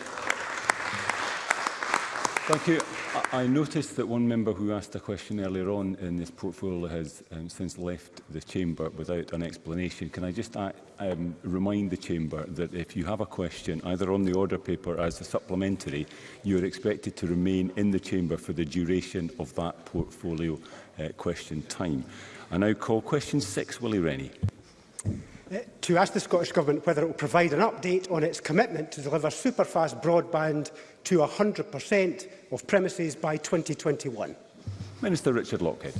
[SPEAKER 1] Thank you. I noticed that one member who asked a question earlier on in this portfolio has um, since left the chamber without an explanation. Can I just uh, um, remind the chamber that if you have a question, either on the order paper or as a supplementary, you are expected to remain in the chamber for the duration of that portfolio uh, question time. I now call question six, Willie Rennie
[SPEAKER 27] to ask the Scottish Government whether it will provide an update on its commitment to deliver superfast broadband to 100% of premises by 2021.
[SPEAKER 1] Minister Richard Lockhead.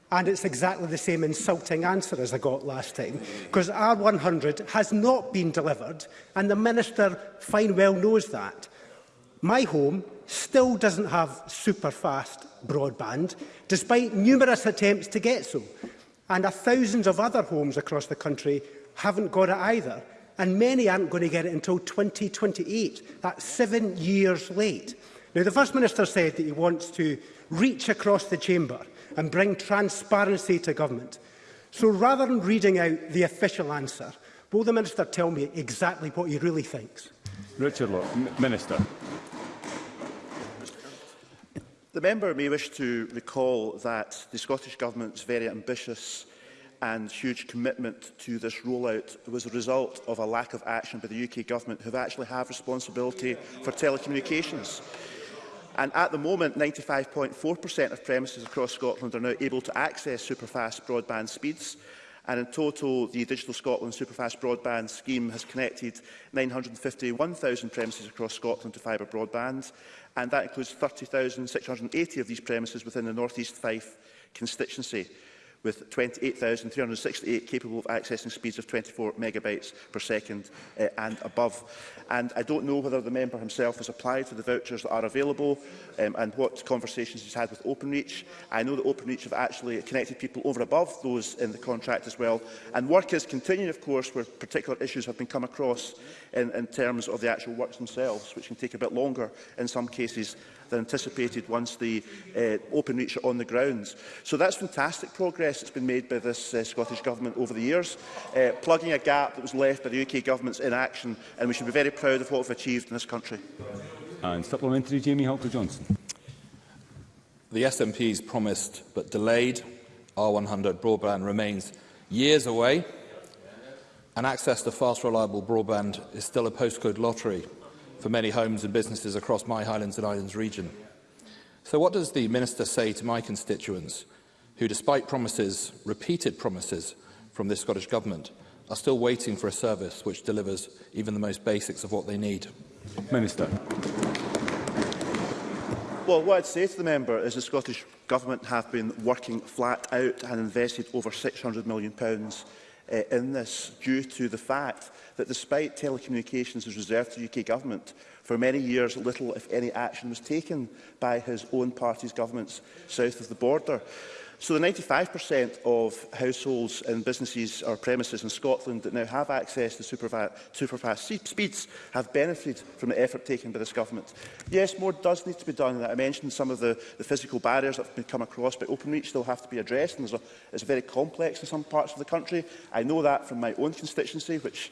[SPEAKER 6] and
[SPEAKER 27] it's exactly the same insulting answer as I got last time, because R100 has not been delivered, and the Minister fine well knows that. My home still doesn't have super-fast broadband, despite numerous attempts to get so, and thousands of other homes across the country haven't got it either, and many aren't going to get it until 2028. That's seven years late. Now, the First Minister said that he wants to reach across the chamber and bring transparency to government. So rather than reading out the official answer, will the Minister tell me exactly what he really thinks?
[SPEAKER 1] Richard Law, Minister.
[SPEAKER 6] The member may wish to recall that the Scottish Government's very ambitious and huge commitment to this rollout was a result of a lack of action by the UK Government, who actually have responsibility for telecommunications. And at the moment, 95.4% of premises across Scotland are now able to access superfast broadband speeds. And in total, the Digital Scotland Superfast Broadband Scheme has connected 951,000 premises across Scotland to fibre broadband, and that includes 30,680 of these premises within the North East Fife constituency with 28,368 capable of accessing speeds of 24 megabytes per second uh, and above. And I don't know whether the member himself has applied for the vouchers that are available um, and what conversations he's had with Openreach. I know that Openreach have actually connected people over above those in the contract as well. And work is continuing, of course, where particular issues have been come across in, in terms of the actual works themselves, which can take a bit longer in some cases than anticipated once the uh, reach are on the grounds. So that's fantastic progress that's been made by this uh, Scottish Government over the years, uh, plugging a gap that was left by the UK Government's inaction, and we should be very proud of what we've achieved in this country.
[SPEAKER 1] And supplementary, Jamie Halker johnson
[SPEAKER 28] The SNP's promised but delayed R100 broadband remains years away, and access to fast, reliable broadband is still a postcode lottery for many homes and businesses across my Highlands and Islands region. So what does the Minister say to my constituents who, despite promises, repeated promises from this Scottish Government, are still waiting for a service which delivers even the most basics of what they need?
[SPEAKER 1] Minister.
[SPEAKER 6] Well, what I'd say to the member is the Scottish Government have been working flat out and invested over £600 million uh, in this due to the fact that despite telecommunications was reserved to the UK government, for many years little, if any, action was taken by his own party's governments south of the border. So the 95% of households and businesses or premises in Scotland that now have access to superfast super speeds have benefited from the effort taken by this government. Yes, more does need to be done. I mentioned some of the, the physical barriers that have been come across, but OpenReach still have to be addressed. And a, it's very complex in some parts of the country. I know that from my own constituency, which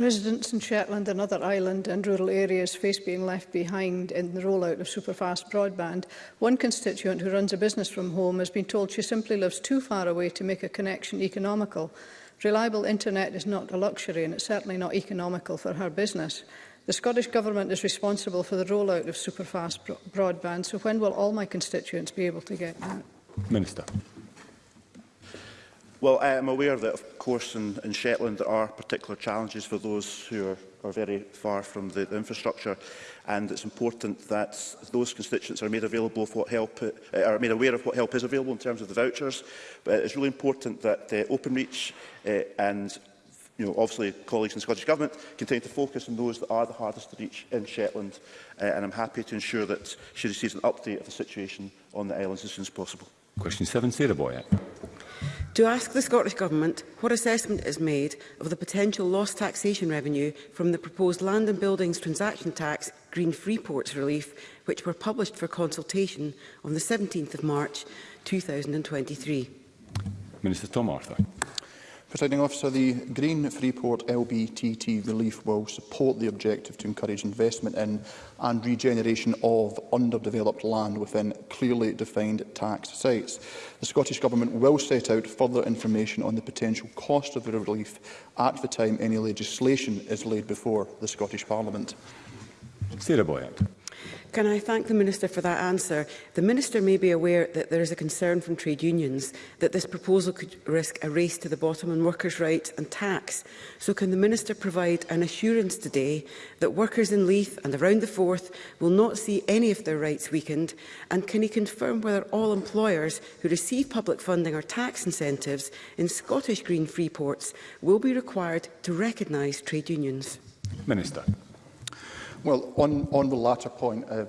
[SPEAKER 13] Residents in Shetland and other island and rural areas face being left behind in the rollout of superfast broadband. One constituent who runs a business from home has been told she simply lives too far away to make a connection economical. Reliable internet is not a luxury and it's certainly not economical for her business. The Scottish Government is responsible for the rollout of superfast bro broadband, so when will all my constituents be able to get that?
[SPEAKER 1] Minister.
[SPEAKER 6] Well, I am aware that, of course, in, in Shetland there are particular challenges for those who are, are very far from the, the infrastructure and it's important that those constituents are made available of what help uh, are made aware of what help is available in terms of the vouchers. But it's really important that uh, reach uh, and you know, obviously colleagues in the Scottish Government continue to focus on those that are the hardest to reach in Shetland, uh, and I'm happy to ensure that she receives an update of the situation on the islands as soon as possible.
[SPEAKER 1] Question 7, Sarah Boyack
[SPEAKER 29] to ask the Scottish Government what assessment is made of the potential lost taxation revenue from the proposed land and buildings transaction tax Green Freeports relief, which were published for consultation on the 17th of March 2023.
[SPEAKER 1] Minister Tom Arthur.
[SPEAKER 20] Presiding officer, the Green Freeport LBTT relief will support the objective to encourage investment in and regeneration of underdeveloped land within clearly defined tax sites. The Scottish Government will set out further information on the potential cost of the relief at the time any legislation is laid before the Scottish Parliament.
[SPEAKER 1] Sarah Boyack.
[SPEAKER 29] Can I thank the Minister for that answer? The Minister may be aware that there is a concern from trade unions that this proposal could risk a race to the bottom on workers' rights and tax. So can the Minister provide an assurance today that workers in Leith and around the Forth will not see any of their rights weakened? And can he confirm whether all employers who receive public funding or tax incentives in Scottish green free ports will be required to recognise trade unions?
[SPEAKER 1] Minister.
[SPEAKER 20] Well, on, on the latter point, uh,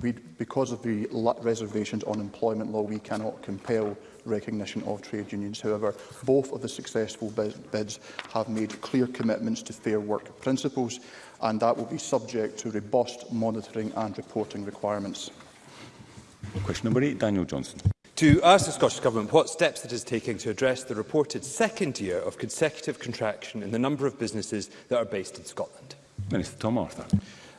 [SPEAKER 20] we, because of the reservations on employment law, we cannot compel recognition of trade unions. However, both of the successful bids have made clear commitments to fair work principles, and that will be subject to robust monitoring and reporting requirements.
[SPEAKER 1] Question number eight, Daniel Johnson.
[SPEAKER 30] To ask the Scottish Government what steps it is taking to address the reported second year of consecutive contraction in the number of businesses that are based in Scotland.
[SPEAKER 1] Minister Tom Arthur.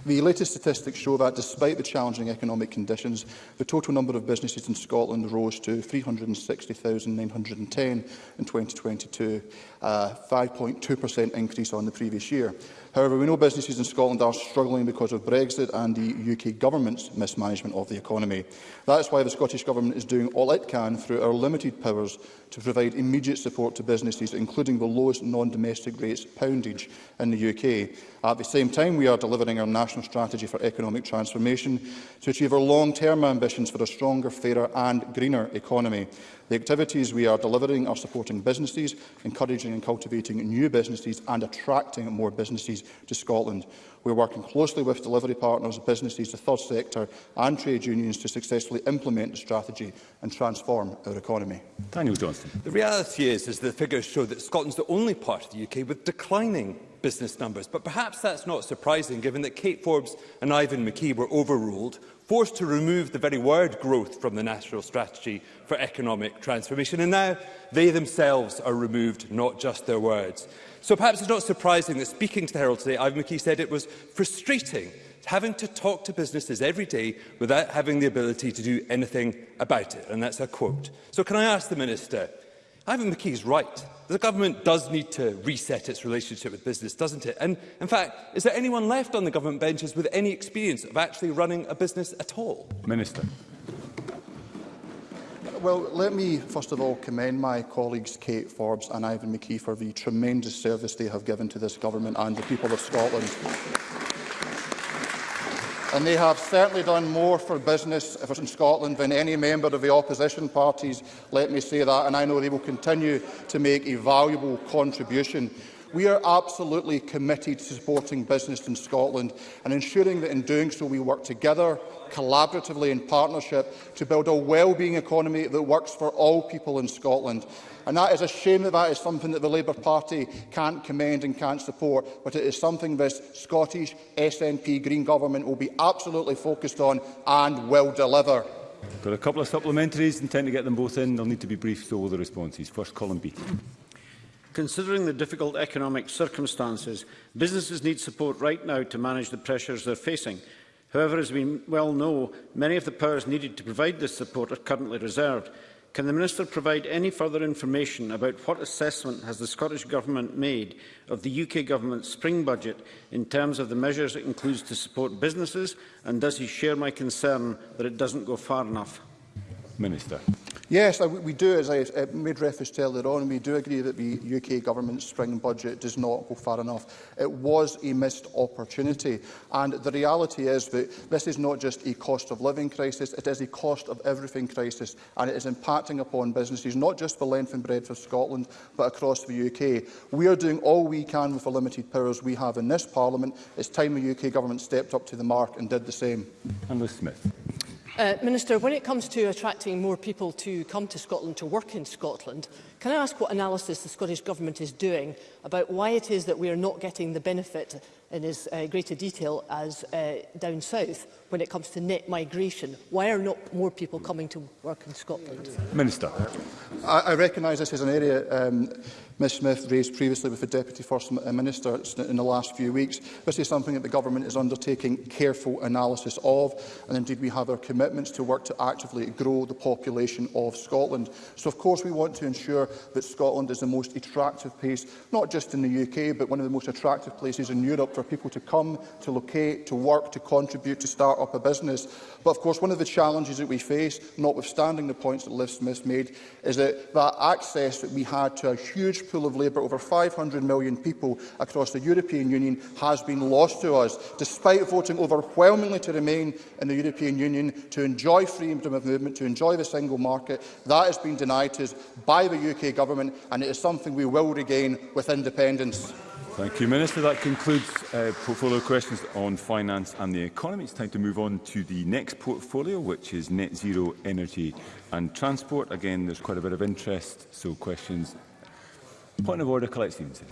[SPEAKER 20] The latest statistics show that, despite the challenging economic conditions, the total number of businesses in Scotland rose to 360,910 in 2022 a 5.2% increase on the previous year. However, we know businesses in Scotland are struggling because of Brexit and the UK government's mismanagement of the economy. That is why the Scottish Government is doing all it can through our limited powers to provide immediate support to businesses, including the lowest non-domestic rates poundage in the UK. At the same time, we are delivering our national strategy for economic transformation to achieve our long-term ambitions for a stronger, fairer and greener economy. The activities we are delivering are supporting businesses, encouraging developing and cultivating new businesses and attracting more businesses to Scotland. We are working closely with delivery partners, businesses, the third sector and trade unions to successfully implement the strategy and transform our economy.
[SPEAKER 1] Daniel Johnston.
[SPEAKER 30] The reality is, is the figures show that Scotland's the only part of the UK with declining business numbers. But perhaps that's not surprising, given that Kate Forbes and Ivan McKee were overruled forced to remove the very word growth from the National Strategy for Economic Transformation. And now they themselves are removed, not just their words. So perhaps it's not surprising that speaking to the Herald today, Ivan McKee said it was frustrating having to talk to businesses every day without having the ability to do anything about it. And that's a quote. So can I ask the Minister, Ivan McKee's right the government does need to reset its relationship with business, doesn't it? And in fact, is there anyone left on the government benches with any experience of actually running a business at all?
[SPEAKER 1] Minister.
[SPEAKER 20] Well, let me first of all commend my colleagues Kate Forbes and Ivan McKee for the tremendous service they have given to this government and the people of Scotland and they have certainly done more for business in Scotland than any member of the opposition parties, let me say that, and I know they will continue to make a valuable contribution. We are absolutely committed to supporting business in Scotland and ensuring that in doing so we work together, collaboratively in partnership to build a well-being economy that works for all people in Scotland. And that is a shame that that is something that the Labour Party can't commend and can't support, but it is something this Scottish SNP Green government will be absolutely focused on and will deliver.
[SPEAKER 1] Got a couple of supplementaries, intend to get them both in. They'll need to be brief, so will the responses. First, column B.
[SPEAKER 19] Considering the difficult economic circumstances, businesses need support right now to manage the pressures they're facing. However, as we well know, many of the powers needed to provide this support are currently reserved. Can the Minister provide any further information about what assessment has the Scottish Government made of the UK Government's spring budget in terms of the measures it includes to support businesses, and does he share my concern that it doesn't go far enough?
[SPEAKER 1] Minister.
[SPEAKER 20] Yes, we do, as I uh, made reference to earlier on, we do agree that the UK government's spring budget does not go far enough. It was a missed opportunity. And the reality is that this is not just a cost of living crisis, it is a cost of everything crisis. And it is impacting upon businesses, not just the length and breadth of Scotland, but across the UK. We are doing all we can with the limited powers we have in this Parliament. It's time the UK government stepped up to the mark and did the same.
[SPEAKER 1] And Smith.
[SPEAKER 31] Uh, Minister, when it comes to attracting more people to come to Scotland to work in Scotland, can I ask what analysis the Scottish Government is doing about why it is that we are not getting the benefit in as uh, greater detail as uh, down south when it comes to net migration. Why are not more people coming to work in Scotland?
[SPEAKER 1] Minister.
[SPEAKER 20] I, I recognise this is an area um, Ms Smith raised previously with the Deputy First uh, Minister in the last few weeks. This is something that the Government is undertaking careful analysis of, and indeed we have our commitments to work to actively grow the population of Scotland. So of course we want to ensure that Scotland is the most attractive place, not just in the UK, but one of the most attractive places in Europe for people to come, to locate, to work, to contribute, to start up a business. But of course, one of the challenges that we face, notwithstanding the points that Liv Smith made, is that that access that we had to a huge pool of labour, over 500 million people across the European Union, has been lost to us, despite voting overwhelmingly to remain in the European Union, to enjoy freedom of movement, to enjoy the single market. That has been denied to us by the UK government, and it is something we will regain with independence.
[SPEAKER 1] Thank you, Minister. That concludes uh, portfolio questions on finance and the economy. It's time to move on to the next portfolio, which is net zero energy and transport. Again, there's quite a bit of interest, so questions. Point of order, Colette Stevenson.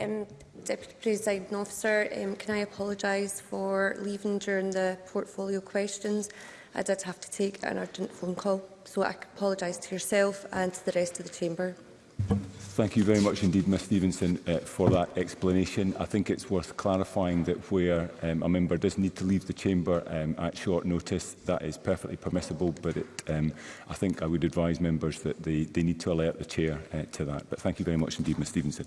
[SPEAKER 32] Um, Deputy President Officer, um, can I apologise for leaving during the portfolio questions? I did have to take an urgent phone call, so I apologise to yourself and to the rest of the Chamber.
[SPEAKER 1] Thank you very much indeed, Ms Stevenson, uh, for that explanation. I think it's worth clarifying that where um, a member does need to leave the chamber um, at short notice, that is perfectly permissible, but it, um, I think I would advise members that they, they need to alert the chair uh, to that. But thank you very much indeed, Ms Stevenson.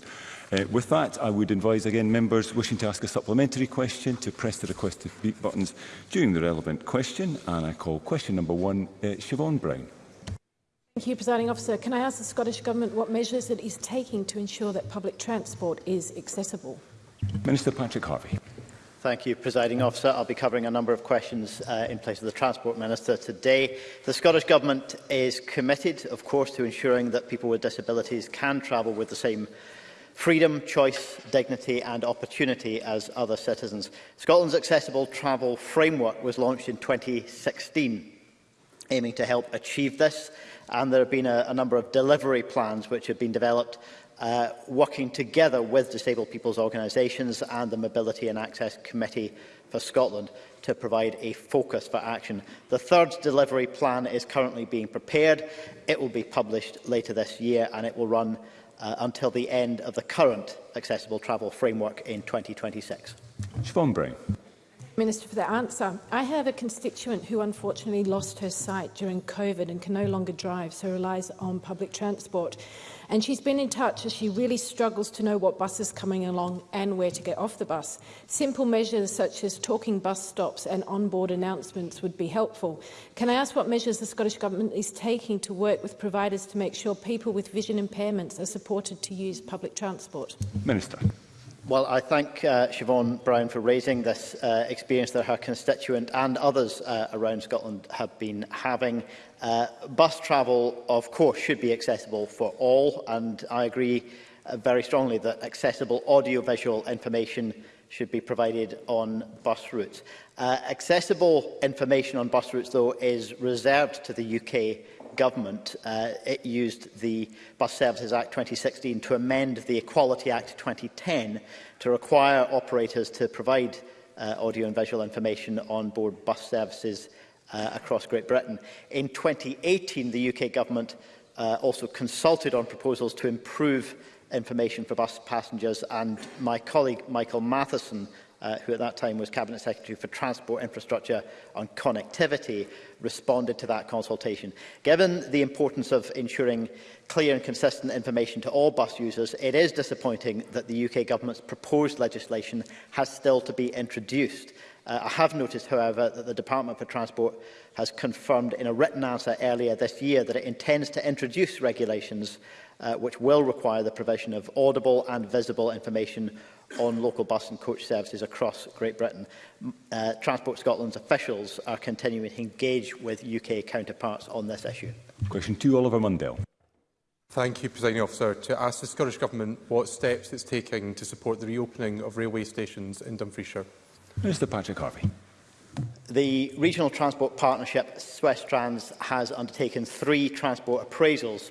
[SPEAKER 1] Uh, with that, I would advise again members wishing to ask a supplementary question to press the request to speak buttons during the relevant question. And I call question number one, uh, Siobhan Brown.
[SPEAKER 33] Thank you, Presiding Officer. Can I ask the Scottish Government what measures it is taking to ensure that public transport is accessible?
[SPEAKER 1] Minister Patrick Harvey.
[SPEAKER 34] Thank you, Presiding Officer. I'll be covering a number of questions uh, in place of the Transport Minister today. The Scottish Government is committed, of course, to ensuring that people with disabilities can travel with the same freedom, choice, dignity and opportunity as other citizens. Scotland's Accessible Travel Framework was launched in 2016, aiming to help achieve this and there have been a, a number of delivery plans which have been developed uh, working together with disabled people's organisations and the Mobility and Access Committee for Scotland to provide a focus for action. The third delivery plan is currently being prepared. It will be published later this year and it will run uh, until the end of the current accessible travel framework in 2026.
[SPEAKER 1] Siobhan Brown.
[SPEAKER 33] Minister for the answer. I have a constituent who unfortunately lost her sight during COVID and can no longer drive, so relies on public transport. And she's been in touch as she really struggles to know what bus is coming along and where to get off the bus. Simple measures such as talking bus stops and onboard announcements would be helpful. Can I ask what measures the Scottish Government is taking to work with providers to make sure people with vision impairments are supported to use public transport?
[SPEAKER 1] Minister.
[SPEAKER 34] Well, I thank uh, Siobhan Brown for raising this uh, experience that her constituent and others uh, around Scotland have been having. Uh, bus travel, of course, should be accessible for all, and I agree uh, very strongly that accessible audiovisual information should be provided on bus routes. Uh, accessible information on bus routes, though, is reserved to the UK government, uh, it used the Bus Services Act 2016 to amend the Equality Act 2010 to require operators to provide uh, audio and visual information on board bus services uh, across Great Britain. In 2018, the UK government uh, also consulted on proposals to improve information for bus passengers and my colleague Michael Matheson uh, who at that time was Cabinet Secretary for Transport, Infrastructure and Connectivity, responded to that consultation. Given the importance of ensuring clear and consistent information to all bus users, it is disappointing that the UK Government's proposed legislation has still to be introduced. Uh, I have noticed, however, that the Department for Transport has confirmed in a written answer earlier this year that it intends to introduce regulations uh, which will require the provision of audible and visible information on local bus and coach services across Great Britain. Uh, Transport Scotland's officials are continuing to engage with UK counterparts on this issue.
[SPEAKER 1] Question two, Oliver Mundell.
[SPEAKER 35] Thank you, Presiding Officer. To ask the Scottish Government what steps it's taking to support the reopening of railway stations in Dumfriesshire.
[SPEAKER 1] Mr Patrick Harvey.
[SPEAKER 34] The Regional Transport Partnership, Swiss Trans, has undertaken three transport appraisals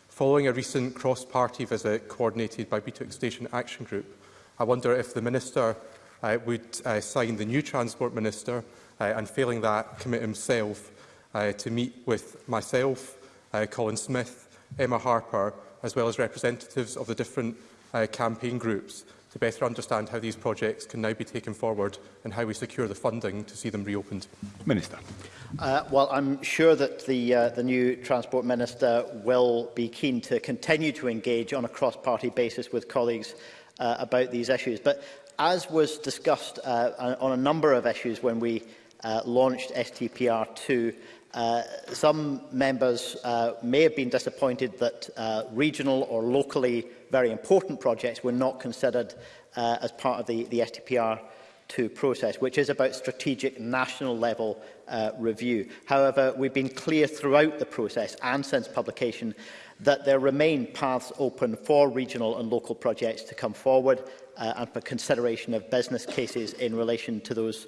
[SPEAKER 35] Following a recent cross-party visit coordinated by BTIC Station Action Group, I wonder if the Minister uh, would uh, sign the new Transport Minister uh, and, failing that, commit himself uh, to meet with myself, uh, Colin Smith, Emma Harper, as well as representatives of the different uh, campaign groups to better understand how these projects can now be taken forward and how we secure the funding to see them reopened.
[SPEAKER 1] Minister.
[SPEAKER 34] Uh, well, I'm sure that the, uh, the new Transport Minister will be keen to continue to engage on a cross-party basis with colleagues uh, about these issues. But as was discussed uh, on a number of issues when we uh, launched STPR2, uh, some members uh, may have been disappointed that uh, regional or locally very important projects were not considered uh, as part of the, the STPR to process, which is about strategic national level uh, review. However, we've been clear throughout the process and since publication that there remain paths open for regional and local projects to come forward uh, and for consideration of business cases in relation to those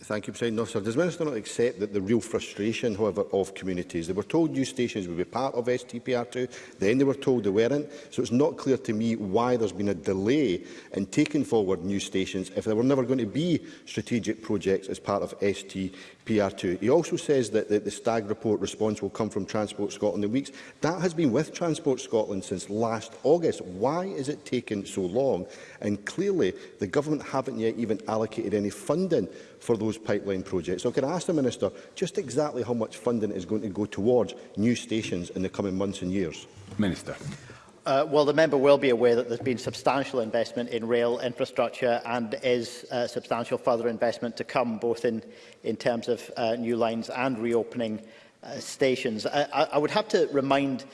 [SPEAKER 1] Thank you,
[SPEAKER 36] President Officer. Does Minister not accept that the real frustration, however, of communities? They were told new stations would be part of STPR2, then they were told they weren't. So it's not clear to me why there's been a delay in taking forward new stations if there were never going to be strategic projects as part of STPR2. He also says that the, the Stag report response will come from Transport Scotland in weeks. That has been with Transport Scotland since last August. Why is it taking so long? And clearly, the government haven't yet even allocated any funding for those pipeline projects. So can I ask the Minister just exactly how much funding is going to go towards new stations in the coming months and years?
[SPEAKER 1] Minister.
[SPEAKER 34] Uh, well, the member will be aware that there's been substantial investment in rail infrastructure and is uh, substantial further investment to come, both in, in terms of uh, new lines and reopening uh, stations. I, I, would have to remind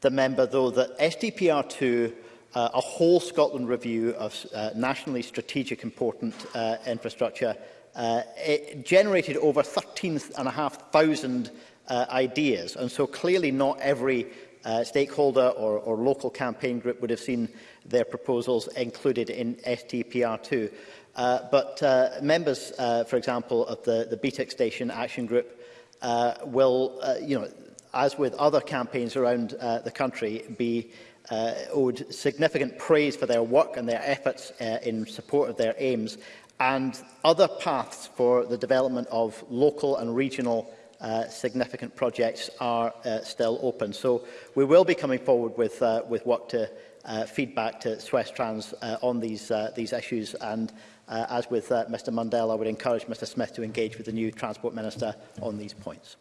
[SPEAKER 34] the member, though, that SDPR2, uh, a whole Scotland review of uh, nationally strategic important uh, infrastructure uh, it generated over 13,500 uh, ideas. And so clearly not every uh, stakeholder or, or local campaign group would have seen their proposals included in STPR2. Uh, but uh, members, uh, for example, of the, the BTEC station action group uh, will, uh, you know, as with other campaigns around uh, the country, be uh, owed significant praise for their work and their efforts uh, in support of their aims and other paths for the development of local and regional uh, significant projects are uh, still open. So we will be coming forward with, uh, with work to uh, feedback to Swestrans uh, on these, uh, these issues. And uh, as with uh, Mr Mundell, I would encourage Mr Smith to engage with the new Transport Minister on these points.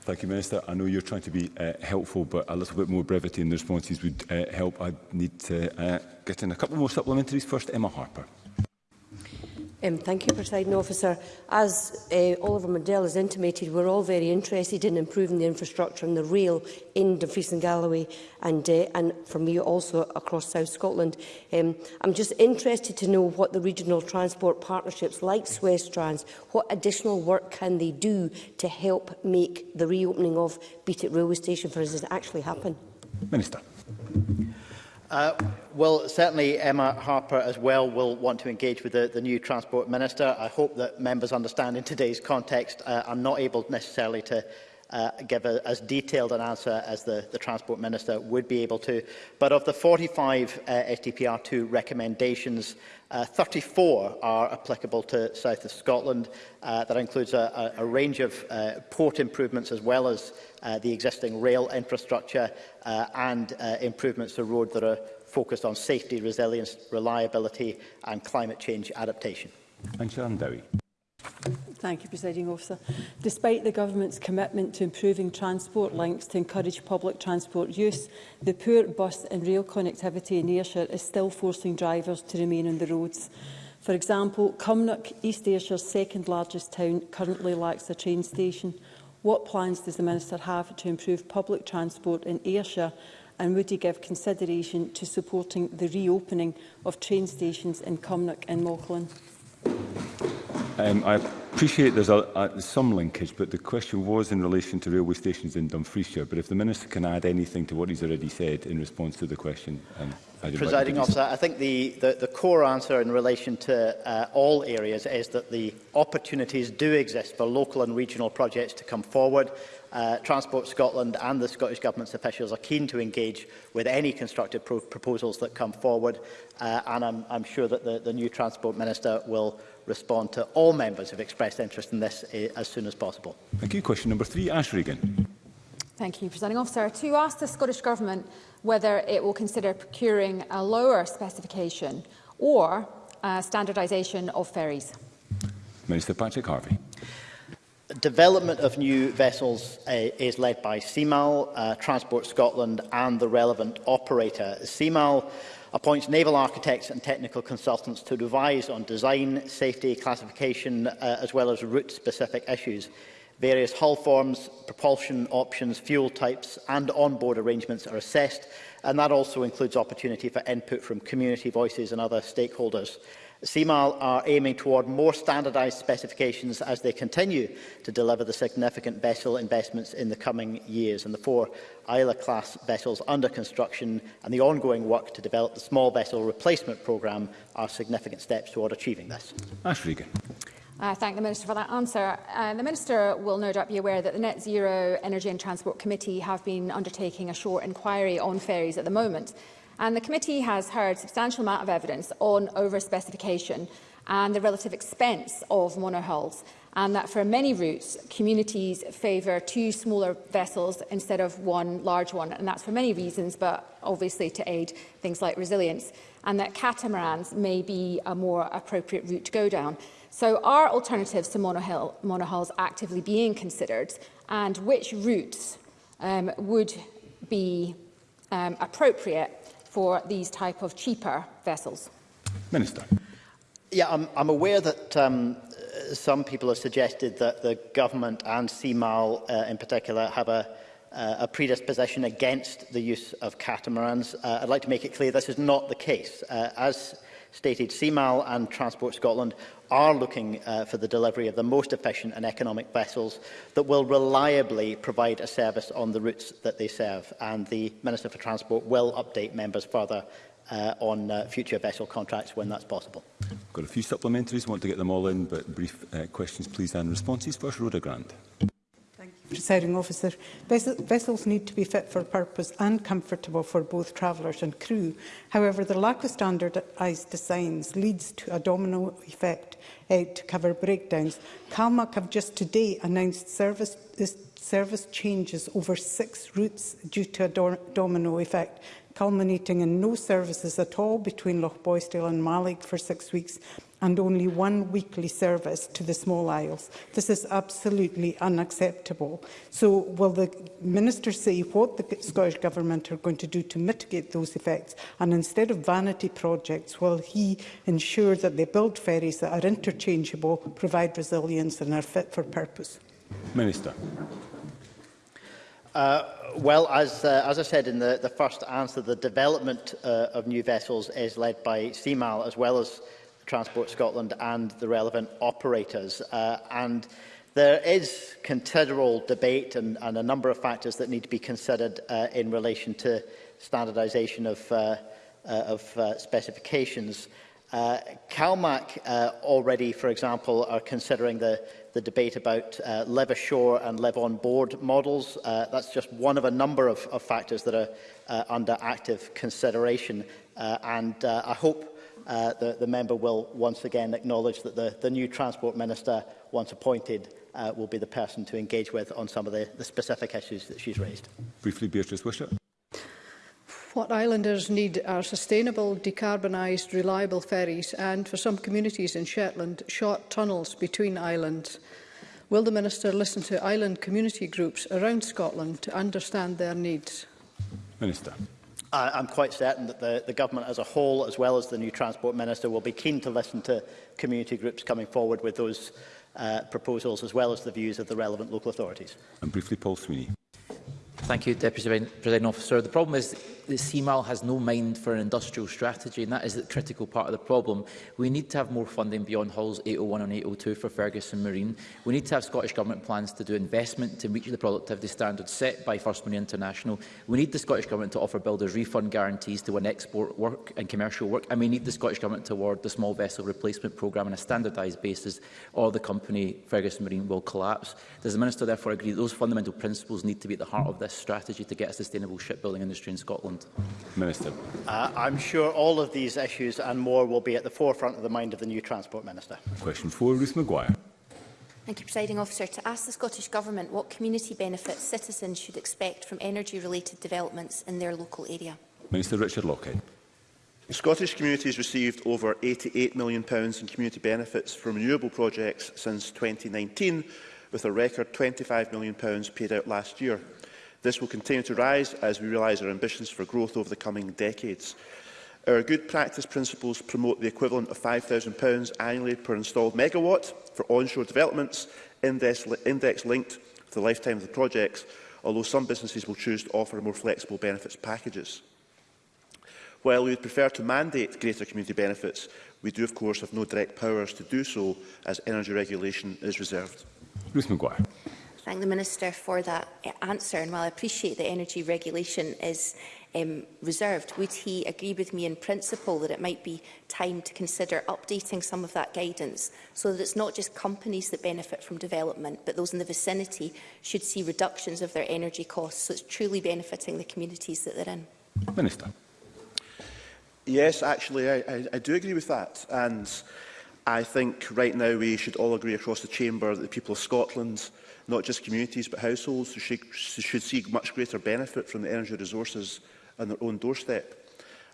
[SPEAKER 1] Thank you, Minister. I know you're trying to be uh, helpful, but a little bit more brevity in the responses would uh, help. I need to uh, get in a couple more supplementaries. First, Emma Harper.
[SPEAKER 37] Um, thank you, President Officer. As uh, eh, Oliver Mandel has intimated, we're all very interested in improving the infrastructure and the rail in Dumfries and Galloway and, uh, and for me also across South Scotland. Um, I'm just interested to know what the regional transport partnerships like Swiss Trans, what additional work can they do to help make the reopening of Beat It railway station, for instance, actually happen?
[SPEAKER 1] Minister.
[SPEAKER 34] Uh, well, certainly Emma Harper as well will want to engage with the, the new Transport Minister. I hope that members understand in today's context uh, I'm not able necessarily to uh, give a, as detailed an answer as the, the Transport Minister would be able to. But of the 45 uh, SDPR2 recommendations, uh, 34 are applicable to south of Scotland. Uh, that includes a, a, a range of uh, port improvements as well as uh, the existing rail infrastructure uh, and uh, improvements to road that are focused on safety, resilience, reliability and climate change adaptation.
[SPEAKER 1] And Sharon Dowie.
[SPEAKER 38] Thank you, Presiding Officer. Despite the Government's commitment to improving transport links to encourage public transport use, the poor bus and rail connectivity in Ayrshire is still forcing drivers to remain on the roads. For example, Cumnock, East Ayrshire's second largest town, currently lacks a train station. What plans does the Minister have to improve public transport in Ayrshire and would he give consideration to supporting the reopening of train stations in Cumnock and Mauchline?
[SPEAKER 1] Um, I appreciate there's a, a, some linkage, but the question was in relation to railway stations in Dumfriesshire. But if the Minister can add anything to what he's already said in response to the question. Um,
[SPEAKER 34] Presiding officer, I think the, the, the core answer in relation to uh, all areas is that the opportunities do exist for local and regional projects to come forward uh, Transport Scotland and the Scottish Government's officials are keen to engage with any constructive pro proposals that come forward, uh, and I'm, I'm sure that the, the new Transport Minister will respond to all members who have expressed interest in this uh, as soon as possible.
[SPEAKER 1] Thank you. Question number three, Ash Regan.
[SPEAKER 33] Thank you, Presiding Officer. To ask the Scottish Government whether it will consider procuring a lower specification or uh, standardisation of ferries.
[SPEAKER 1] Minister Patrick Harvey
[SPEAKER 34] development of new vessels uh, is led by CMAL, uh, Transport Scotland and the relevant operator. CMAL appoints naval architects and technical consultants to advise on design, safety, classification, uh, as well as route-specific issues. Various hull forms, propulsion options, fuel types and onboard arrangements are assessed, and that also includes opportunity for input from community voices and other stakeholders. CMAL are aiming toward more standardised specifications as they continue to deliver the significant vessel investments in the coming years and the four isla class vessels under construction and the ongoing work to develop the small vessel replacement programme are significant steps toward achieving this.
[SPEAKER 1] Ash
[SPEAKER 33] I uh, thank the Minister for that answer. Uh, the Minister will no doubt be aware that the Net Zero Energy and Transport Committee have been undertaking a short inquiry on ferries at the moment. And the committee has heard substantial amount of evidence on over-specification and the relative expense of monohulls and that for many routes, communities favour two smaller vessels instead of one large one. And that's for many reasons, but obviously to aid things like resilience. And that catamarans may be a more appropriate route to go down. So are alternatives to monohull, monohulls actively being considered? And which routes um, would be um, appropriate for these type of cheaper vessels?
[SPEAKER 1] Minister.
[SPEAKER 34] Yeah, I'm, I'm aware that um, some people have suggested that the government and CMAL uh, in particular have a, uh, a predisposition against the use of catamarans. Uh, I'd like to make it clear this is not the case. Uh, as stated, CMAL and Transport Scotland are looking uh, for the delivery of the most efficient and economic vessels that will reliably provide a service on the routes that they serve. And the Minister for Transport will update members further uh, on uh, future vessel contracts when that's possible.
[SPEAKER 1] Got a few supplementaries, want to get them all in, but brief uh, questions please and responses. First, Rhoda Grant
[SPEAKER 39] presiding officer, vessels need to be fit for purpose and comfortable for both travellers and crew. However, the lack of standardised designs leads to a domino effect uh, to cover breakdowns. CalMac have just today announced service, service changes over six routes due to a do domino effect, culminating in no services at all between Loch Boisdale and Malig for six weeks and only one weekly service to the small isles. This is absolutely unacceptable. So will the Minister say what the Scottish Government are going to do to mitigate those effects? And instead of vanity projects, will he ensure that they build ferries that are interchangeable, provide resilience and are fit for purpose?
[SPEAKER 1] Minister.
[SPEAKER 34] Uh, well, as, uh, as I said in the, the first answer, the development uh, of new vessels is led by CMAL as well as Transport Scotland and the relevant operators. Uh, and there is considerable debate and, and a number of factors that need to be considered uh, in relation to standardisation of, uh, uh, of uh, specifications. Uh, CalMac uh, already, for example, are considering the, the debate about uh, live ashore and live on board models. Uh, that's just one of a number of, of factors that are uh, under active consideration. Uh, and uh, I hope uh, the, the member will once again acknowledge that the, the new Transport Minister, once appointed, uh, will be the person to engage with on some of the, the specific issues that she's raised.
[SPEAKER 1] Briefly, Beatrice Wishart.
[SPEAKER 13] What islanders need are sustainable, decarbonised, reliable ferries and, for some communities in Shetland, short tunnels between islands. Will the Minister listen to island community groups around Scotland to understand their needs?
[SPEAKER 1] Minister.
[SPEAKER 34] I, I'm quite certain that the, the government as a whole, as well as the new Transport Minister, will be keen to listen to community groups coming forward with those uh, proposals, as well as the views of the relevant local authorities.
[SPEAKER 1] And briefly, Paul Sweeney.
[SPEAKER 40] Thank you, Deputy President Officer. The problem is the CMAL has no mind for an industrial strategy, and that is the critical part of the problem. We need to have more funding beyond Halls 801 and 802 for Ferguson Marine. We need to have Scottish Government plans to do investment to reach the productivity standards set by First Marine International. We need the Scottish Government to offer builders refund guarantees to win export work and commercial work, and we need the Scottish Government to award the small vessel replacement programme on a standardised basis, or the company Ferguson Marine will collapse. Does the Minister therefore agree that those fundamental principles need to be at the heart of this strategy to get a sustainable shipbuilding industry in Scotland? Scotland.
[SPEAKER 1] Minister.
[SPEAKER 34] Uh, I'm sure all of these issues and more will be at the forefront of the mind of the new Transport Minister.
[SPEAKER 1] Question 4, Ruth Maguire.
[SPEAKER 41] Thank you, Presiding Officer. To ask the Scottish Government what community benefits citizens should expect from energy-related developments in their local area.
[SPEAKER 1] Minister Richard Lockhead.
[SPEAKER 6] Scottish communities received over £88 million in community benefits from renewable projects since 2019, with a record £25 million paid out last year. This will continue to rise as we realise our ambitions for growth over the coming decades. Our good practice principles promote the equivalent of £5,000 annually per installed megawatt for onshore developments, index-linked to the lifetime of the projects, although some businesses will choose to offer more flexible benefits packages. While we would prefer to mandate greater community benefits, we do, of course, have no direct powers to do so, as energy regulation is reserved.
[SPEAKER 1] Ruth McGuire
[SPEAKER 41] thank the Minister for that eh, answer. And while I appreciate that energy regulation is um, reserved, would he agree with me in principle that it might be time to consider updating some of that guidance so that it's not just companies that benefit from development, but those in the vicinity should see reductions of their energy costs, so it's truly benefiting the communities that they're in?
[SPEAKER 1] Minister.
[SPEAKER 6] Yes, actually, I, I, I do agree with that. And I think right now we should all agree across the chamber that the people of Scotland not just communities but households who should, should see much greater benefit from the energy resources on their own doorstep.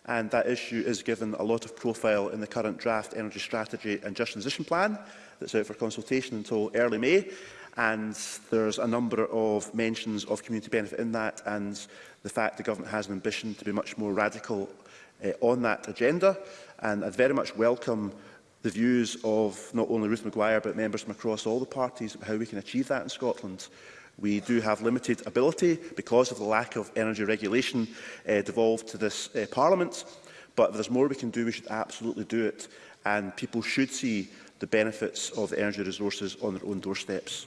[SPEAKER 6] And that issue is given a lot of profile in the current draft energy strategy and just transition plan that's out for consultation until early May. And there's a number of mentions of community benefit in that and the fact the government has an ambition to be much more radical uh, on that agenda. And I'd very much welcome the views of not only Ruth Maguire but members from across all the parties about how we can achieve that in Scotland. We do have limited ability because of the lack of energy regulation uh, devolved to this uh, Parliament, but if there's more we can do, we should absolutely do it, and people should see the benefits of the energy resources on their own doorsteps.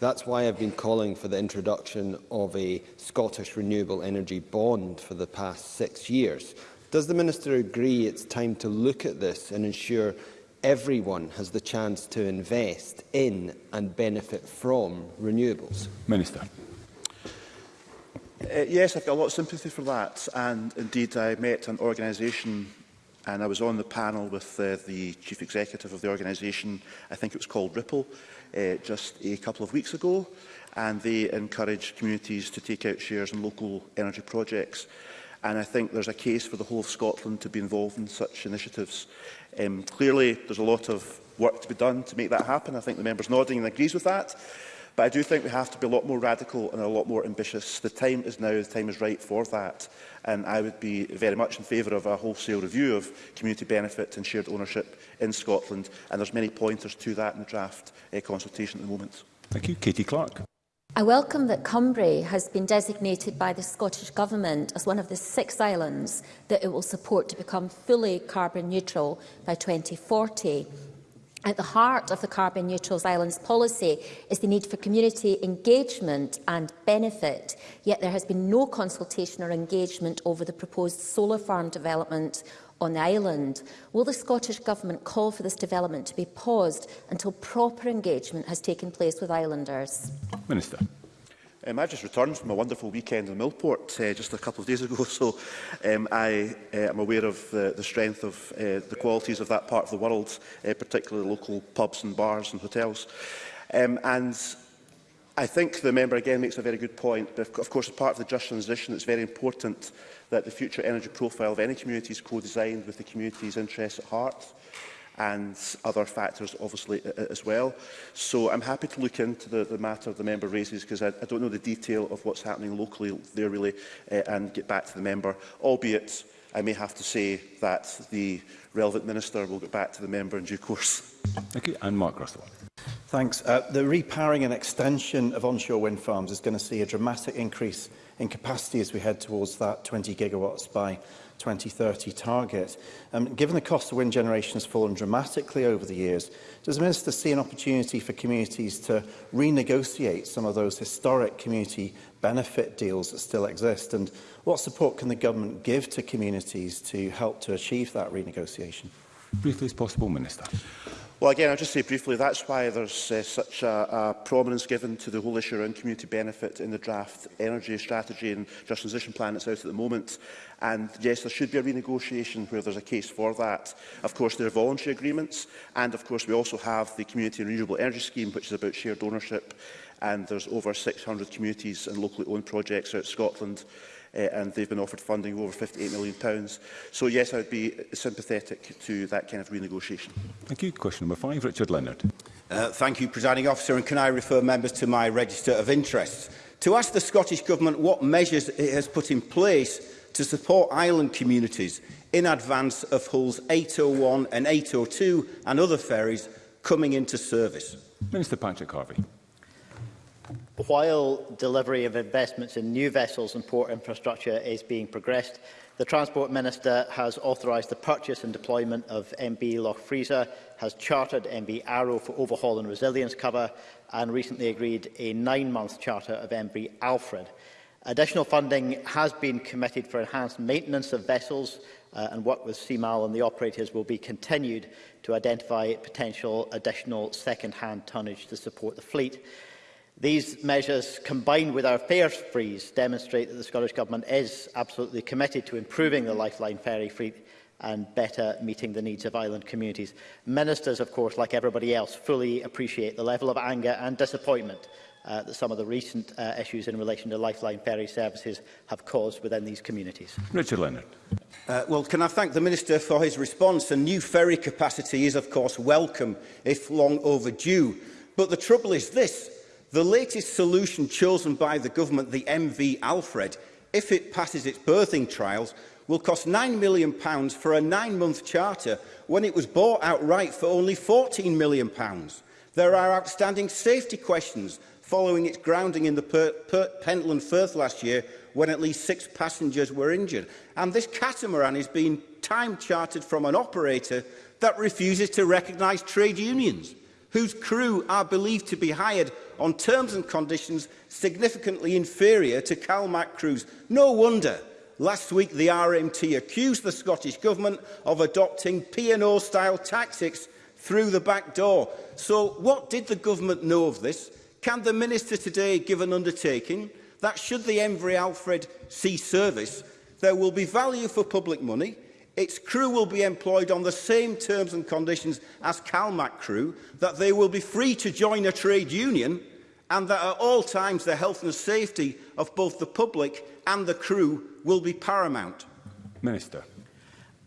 [SPEAKER 42] That's why I've been calling for the introduction of a Scottish renewable energy bond for the past six years. Does the Minister agree it's time to look at this and ensure everyone has the chance to invest in and benefit from renewables?
[SPEAKER 1] Minister.
[SPEAKER 6] Uh, yes, I've got a lot of sympathy for that. And indeed, I met an organisation and I was on the panel with uh, the chief executive of the organisation. I think it was called Ripple uh, just a couple of weeks ago, and they encourage communities to take out shares in local energy projects. And I think there's a case for the whole of Scotland to be involved in such initiatives. Um, clearly, there's a lot of work to be done to make that happen. I think the member's nodding and agrees with that. But I do think we have to be a lot more radical and a lot more ambitious. The time is now, the time is right for that. And I would be very much in favour of a wholesale review of community benefit and shared ownership in Scotland. And there's many pointers to that in the draft uh, consultation at the moment.
[SPEAKER 1] Thank you. Katie Clark.
[SPEAKER 43] I welcome that Cumbria has been designated by the Scottish Government as one of the six islands that it will support to become fully carbon neutral by 2040. At the heart of the Carbon Neutral Islands policy is the need for community engagement and benefit, yet there has been no consultation or engagement over the proposed solar farm development on the island. Will the Scottish Government call for this development to be paused until proper engagement has taken place with islanders?
[SPEAKER 1] Minister.
[SPEAKER 6] Um, I just returned from a wonderful weekend in Millport uh, just a couple of days ago, so um, I uh, aware of the, the strength of uh, the qualities of that part of the world, uh, particularly local pubs and bars and hotels. Um, and I think the member again makes a very good point, but of course as part of the just transition it's very important that the future energy profile of any community is co-designed with the community's interests at heart and other factors obviously as well. So I'm happy to look into the, the matter the member raises because I, I don't know the detail of what's happening locally there really uh, and get back to the member, albeit I may have to say that the relevant minister will get back to the member in due course.
[SPEAKER 1] Thank you. And Mark Russell.
[SPEAKER 44] Thanks. Uh, the repowering and extension of onshore wind farms is going to see a dramatic increase in capacity as we head towards that 20 gigawatts by 2030 target. Um, given the cost of wind generation has fallen dramatically over the years, does the Minister see an opportunity for communities to renegotiate some of those historic community benefit deals that still exist? And what support can the government give to communities to help to achieve that renegotiation?
[SPEAKER 1] Briefly as possible, Minister.
[SPEAKER 6] Well, again, I'll just say briefly, that's why there's uh, such a, a prominence given to the whole issue around community benefit in the draft energy strategy and just transition plan that's out at the moment. And yes, there should be a renegotiation where there's a case for that. Of course, there are voluntary agreements. And of course, we also have the Community and Renewable Energy Scheme, which is about shared ownership. And there's over 600 communities and locally owned projects out Scotland uh, and they've been offered funding over £58 million. So yes, I would be sympathetic to that kind of renegotiation.
[SPEAKER 1] Thank you. Question number five, Richard Leonard.
[SPEAKER 45] Uh, thank you, Presiding Officer, and can I refer members to my register of interests? To ask the Scottish Government what measures it has put in place to support island communities in advance of Hull's 801 and 802 and other ferries coming into service.
[SPEAKER 1] Minister Patrick Harvey.
[SPEAKER 34] While delivery of investments in new vessels and port infrastructure is being progressed, the Transport Minister has authorised the purchase and deployment of MB Loch Freezer, has chartered MB Arrow for overhaul and resilience cover, and recently agreed a nine-month charter of MB Alfred. Additional funding has been committed for enhanced maintenance of vessels uh, and work with CMAL and the operators will be continued to identify potential additional second-hand tonnage to support the fleet. These measures, combined with our fares freeze, demonstrate that the Scottish Government is absolutely committed to improving the lifeline ferry fleet and better meeting the needs of island communities. Ministers, of course, like everybody else, fully appreciate the level of anger and disappointment uh, that some of the recent uh, issues in relation to lifeline ferry services have caused within these communities.
[SPEAKER 1] Richard Leonard.
[SPEAKER 45] Uh, well, can I thank the Minister for his response? A new ferry capacity is, of course, welcome, if long overdue. But the trouble is this. The latest solution chosen by the government, the MV Alfred, if it passes its birthing trials, will cost £9 million for a nine-month charter when it was bought outright for only £14 million. There are outstanding safety questions following its grounding in the per per Pentland Firth last year when at least six passengers were injured. And this catamaran is being time chartered from an operator that refuses to recognise trade unions whose crew are believed to be hired on terms and conditions significantly inferior to CalMac crews. No wonder last week the RMT accused the Scottish Government of adopting P&O-style tactics through the back door. So what did the government know of this? Can the minister today give an undertaking that should the Emvry Alfred see service, there will be value for public money, its crew will be employed on the same terms and conditions as CalMac crew, that they will be free to join a trade union, and that at all times the health and safety of both the public and the crew will be paramount.
[SPEAKER 1] Minister.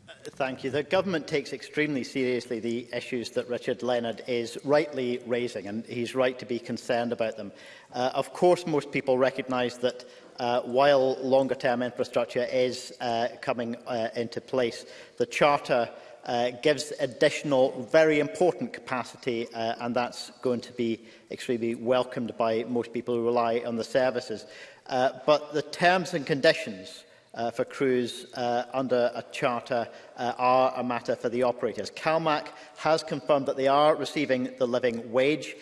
[SPEAKER 34] Uh, thank you. The government takes extremely seriously the issues that Richard Leonard is rightly raising, and he's right to be concerned about them. Uh, of course, most people recognise that uh, while longer-term infrastructure is uh, coming uh, into place. The Charter uh, gives additional, very important capacity, uh, and that's going to be extremely welcomed by most people who rely on the services. Uh, but the terms and conditions uh, for crews uh, under a charter uh, are a matter for the operators. CalMac has confirmed that they are receiving the living wage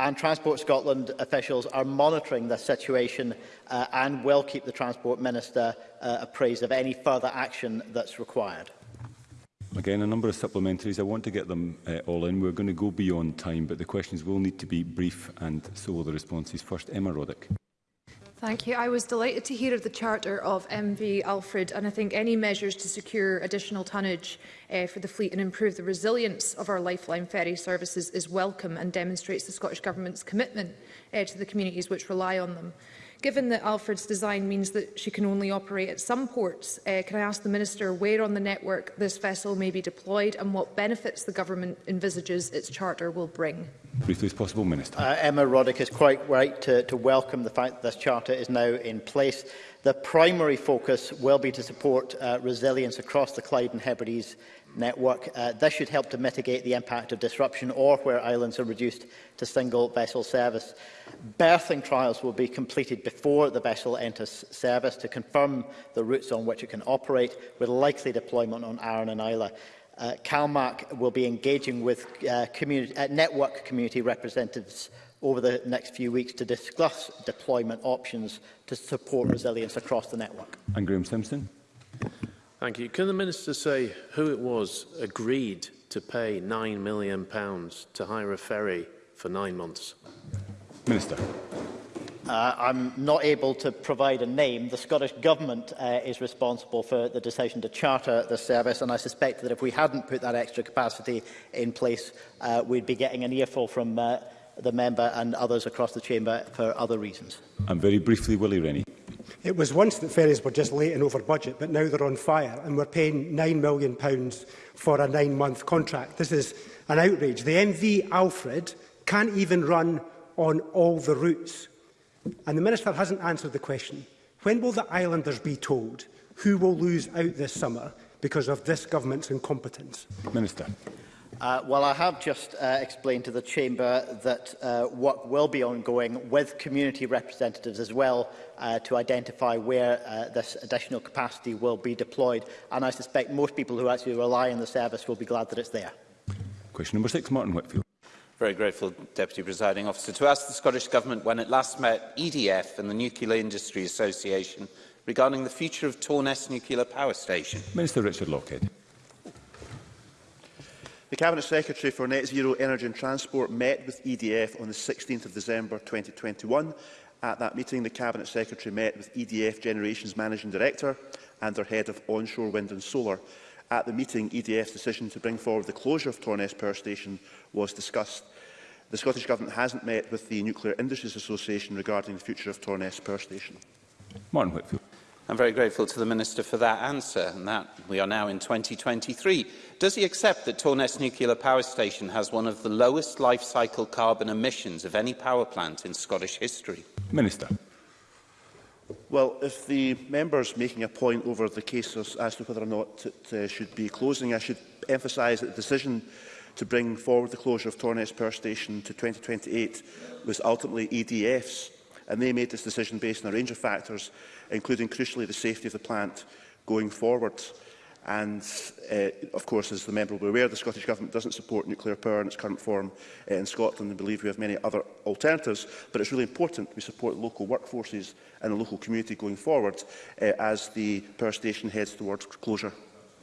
[SPEAKER 34] and Transport Scotland officials are monitoring the situation uh, and will keep the Transport Minister uh, appraised of any further action that's required.
[SPEAKER 1] Again, a number of supplementaries. I want to get them uh, all in. We're going to go beyond time, but the questions will need to be brief, and so will the responses. First, Emma Roddick.
[SPEAKER 33] Thank you. I was delighted to hear of the charter of MV Alfred and I think any measures to secure additional tonnage uh, for the fleet and improve the resilience of our lifeline ferry services is welcome and demonstrates the Scottish Government's commitment uh, to the communities which rely on them. Given that Alfred's design means that she can only operate at some ports, uh, can I ask the Minister where on the network this vessel may be deployed and what benefits the Government envisages its charter will bring?
[SPEAKER 1] Briefly as possible, Minister.
[SPEAKER 34] Uh, Emma Roddick is quite right to, to welcome the fact that this charter is now in place. The primary focus will be to support uh, resilience across the Clyde and Hebrides network. Uh, this should help to mitigate the impact of disruption or where islands are reduced to single vessel service. Berthing trials will be completed before the vessel enters service to confirm the routes on which it can operate, with likely deployment on Aran and Isla. Uh, CalMAC will be engaging with uh, community, uh, network community representatives over the next few weeks to discuss deployment options to support resilience across the network.
[SPEAKER 1] And Graham Simpson.
[SPEAKER 46] Thank you. Can the Minister say who it was agreed to pay £9 million to hire a ferry for nine months?
[SPEAKER 1] Minister.
[SPEAKER 34] Uh, I'm not able to provide a name. The Scottish Government uh, is responsible for the decision to charter the service, and I suspect that if we hadn't put that extra capacity in place, uh, we'd be getting an earful from uh, the member and others across the chamber for other reasons.
[SPEAKER 1] And very briefly, Willie Rennie.
[SPEAKER 27] It was once that ferries were just late and over budget, but now they're on fire and we're paying £9 million pounds for a nine-month contract. This is an outrage. The MV Alfred can't even run on all the routes. And the Minister hasn't answered the question. When will the islanders be told who will lose out this summer because of this government's incompetence?
[SPEAKER 1] Minister.
[SPEAKER 34] Uh, well, I have just uh, explained to the Chamber that uh, work will be ongoing with community representatives as well uh, to identify where uh, this additional capacity will be deployed. And I suspect most people who actually rely on the service will be glad that it's there.
[SPEAKER 1] Question number six, Martin Whitfield.
[SPEAKER 47] Very grateful, Deputy Presiding Officer. To ask the Scottish Government when it last met EDF and the Nuclear Industry Association regarding the future of Torness Nuclear Power Station.
[SPEAKER 1] Minister Richard Lockhead.
[SPEAKER 6] The Cabinet Secretary for Net Zero Energy and Transport met with EDF on the 16th of December 2021 At that meeting, the Cabinet Secretary met with EDF Generation's Managing Director and their Head of Onshore Wind and Solar. At the meeting, EDF's decision to bring forward the closure of Torness Power Station was discussed. The Scottish Government hasn't met with the Nuclear Industries Association regarding the future of Torness Power Station.
[SPEAKER 1] Martin Whitfield.
[SPEAKER 47] I'm very grateful to the Minister for that answer, and that we are now in 2023. Does he accept that Torness Nuclear Power Station has one of the lowest life cycle carbon emissions of any power plant in Scottish history?
[SPEAKER 1] Minister.
[SPEAKER 6] Well, if the member's making a point over the case as to whether or not it uh, should be closing, I should emphasise that the decision to bring forward the closure of Torness Power Station to 2028 was ultimately EDF's, and they made this decision based on a range of factors, including crucially the safety of the plant going forward. And uh, of course, as the member will be aware, the Scottish Government doesn't support nuclear power in its current form uh, in Scotland and believe we have many other alternatives. But it's really important we support local workforces and the local community going forward uh, as the power station heads towards closure.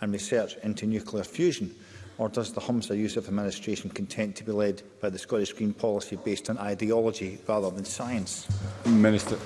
[SPEAKER 1] and
[SPEAKER 48] research into nuclear fusion? Or does the Humsa Yusuf administration content to be led by the Scottish Green policy based on ideology rather than science?
[SPEAKER 1] Minister.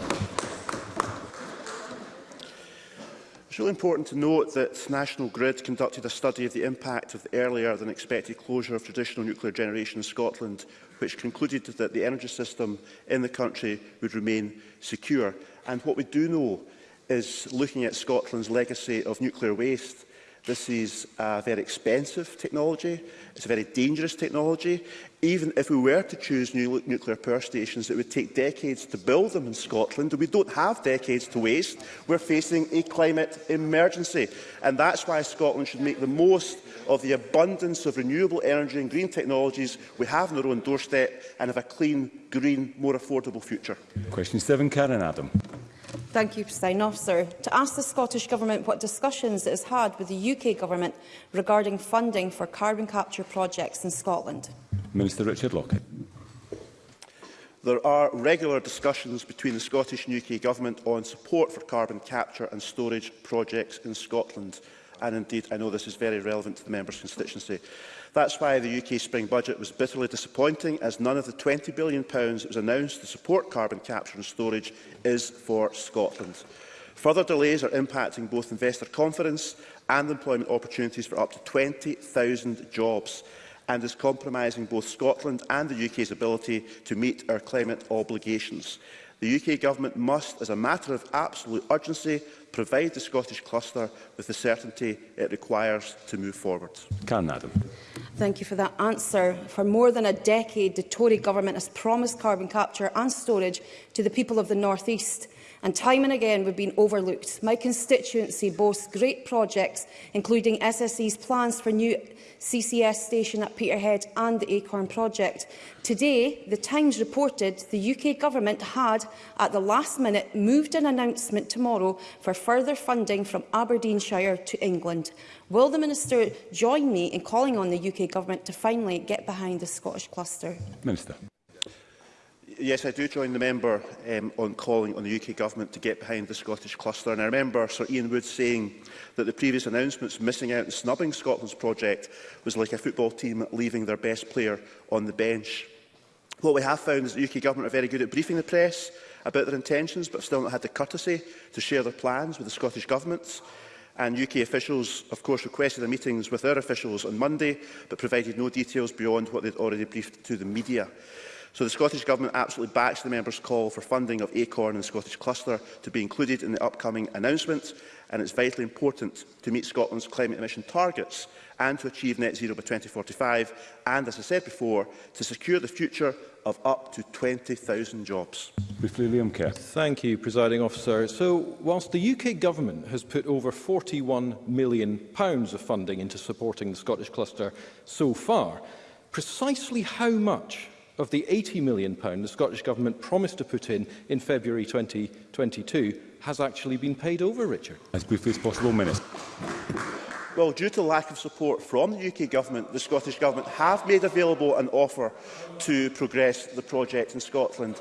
[SPEAKER 6] It's really important to note that National Grid conducted a study of the impact of the earlier than expected closure of traditional nuclear generation in Scotland, which concluded that the energy system in the country would remain secure. And what we do know is looking at Scotland's legacy of nuclear waste This is a very expensive technology. It's a very dangerous technology. Even if we were to choose new nuclear power stations, it would take decades to build them in Scotland. We don't have decades to waste. We're facing a climate emergency. And that's why Scotland should make the most of the abundance of renewable energy and green technologies we have on our own doorstep and have a clean, green, more affordable future.
[SPEAKER 1] Question 7, Karen Adam.
[SPEAKER 49] Thank you, President Officer. To ask the Scottish Government what discussions it has had with the UK Government regarding funding for carbon capture projects in Scotland.
[SPEAKER 1] Minister Richard Lockett.
[SPEAKER 6] There are regular discussions between the Scottish and UK Government on support for carbon capture and storage projects in Scotland. And indeed, I know this is very relevant to the member's constituency. That's why the UK spring budget was bitterly disappointing, as none of the £20 billion it was announced to support carbon capture and storage is for Scotland. Further delays are impacting both investor confidence and employment opportunities for up to 20,000 jobs and is compromising both Scotland and the UK's ability to meet our climate obligations. The UK Government must, as a matter of absolute urgency, provide the Scottish cluster with the certainty it requires to move forward.
[SPEAKER 1] Can Adam.
[SPEAKER 49] Thank you for that answer. For more than a decade, the Tory government has promised carbon capture and storage to the people of the North East and time and again we've been overlooked. My constituency boasts great projects, including SSE's plans for new CCS station at Peterhead and the Acorn project. Today, The Times reported the UK government had, at the last minute, moved an announcement tomorrow for further funding from Aberdeenshire to England. Will the Minister join me in calling on the UK government to finally get behind the Scottish cluster?
[SPEAKER 1] Minister
[SPEAKER 6] yes, I do join the member um, on calling on the UK Government to get behind the Scottish cluster. And I remember Sir Ian Wood saying that the previous announcements missing out and snubbing Scotland's project was like a football team leaving their best player on the bench. What we have found is the UK Government are very good at briefing the press about their intentions, but still not had the courtesy to share their plans with the Scottish Government. And UK officials, of course, requested the meetings with their officials on Monday, but provided no details beyond what they'd already briefed to the media. So the Scottish Government absolutely backs the member's call for funding of ACORN and the Scottish Cluster to be included in the upcoming announcement, and it's vitally important to meet Scotland's climate emission targets and to achieve net zero by 2045, and, as I said before, to secure the future of up to 20,000 jobs.
[SPEAKER 1] Briefly, Liam Kerr.
[SPEAKER 50] Thank you, Presiding Officer. So, whilst the UK Government has put over £41 million of funding into supporting the Scottish Cluster so far, precisely how much of the £80 million pound the Scottish Government promised to put in in February 2022 has actually been paid over, Richard?
[SPEAKER 1] As briefly as possible, Minister.
[SPEAKER 6] Well, due to lack of support from the UK Government, the Scottish Government have made available an offer to progress the project in Scotland.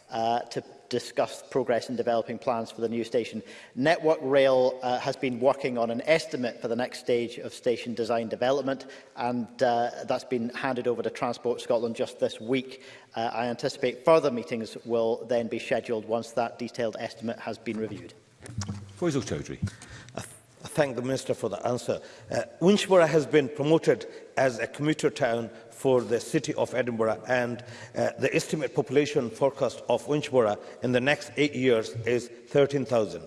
[SPEAKER 34] uh, to discussed progress in developing plans for the new station. Network Rail uh, has been working on an estimate for the next stage of station design development and uh, that's been handed over to Transport Scotland just this week. Uh, I anticipate further meetings will then be scheduled once that detailed estimate has been reviewed.
[SPEAKER 1] Faisal Chowdhury.
[SPEAKER 51] I, I thank the Minister for the answer. Uh, Winchborough has been promoted as a commuter town for the City of Edinburgh and uh, the estimated population forecast of Winchborough in the next eight years is 13,000.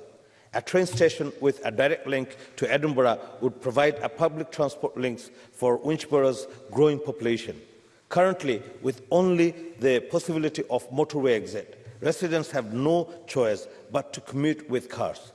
[SPEAKER 51] A train station with a direct link to Edinburgh would provide a public transport link for Winchborough's growing population. Currently, with only the possibility of motorway exit, residents have no choice but to commute with cars.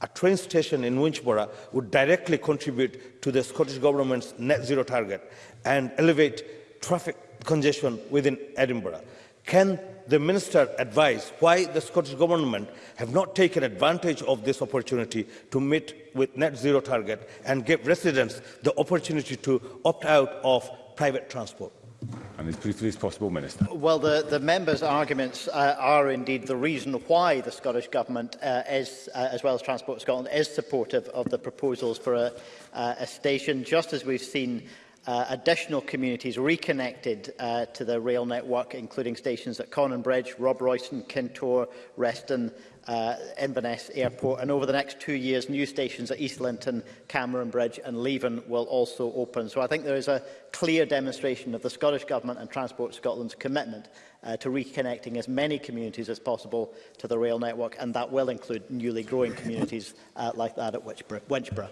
[SPEAKER 51] A train station in Winchborough would directly contribute to the Scottish Government's net zero target and elevate traffic congestion within Edinburgh. Can the minister advise why the Scottish Government have not taken advantage of this opportunity to meet with net zero target and give residents the opportunity to opt out of private transport?
[SPEAKER 1] And as briefly as possible, Minister.
[SPEAKER 34] Well, the, the member's arguments uh, are indeed the reason why the Scottish Government, uh, is, uh, as well as Transport Scotland, is supportive of the proposals for a, uh, a station, just as we've seen uh, additional communities reconnected uh, to the rail network, including stations at Conan Bridge, Rob Royston, Kintore, Reston, uh, Inverness Airport. And over the next two years, new stations at East Linton, Cameron Bridge and Leven will also open. So I think there is a clear demonstration of the Scottish Government and Transport Scotland's commitment uh, to reconnecting as many communities as possible to the rail network, and that will include newly growing communities uh, like that at Winchborough.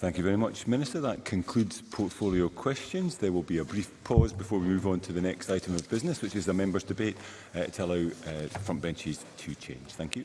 [SPEAKER 1] Thank you very much, Minister. That concludes portfolio questions. There will be a brief pause before we move on to the next item of business, which is the members' debate uh, to allow uh, front benches to change. Thank you.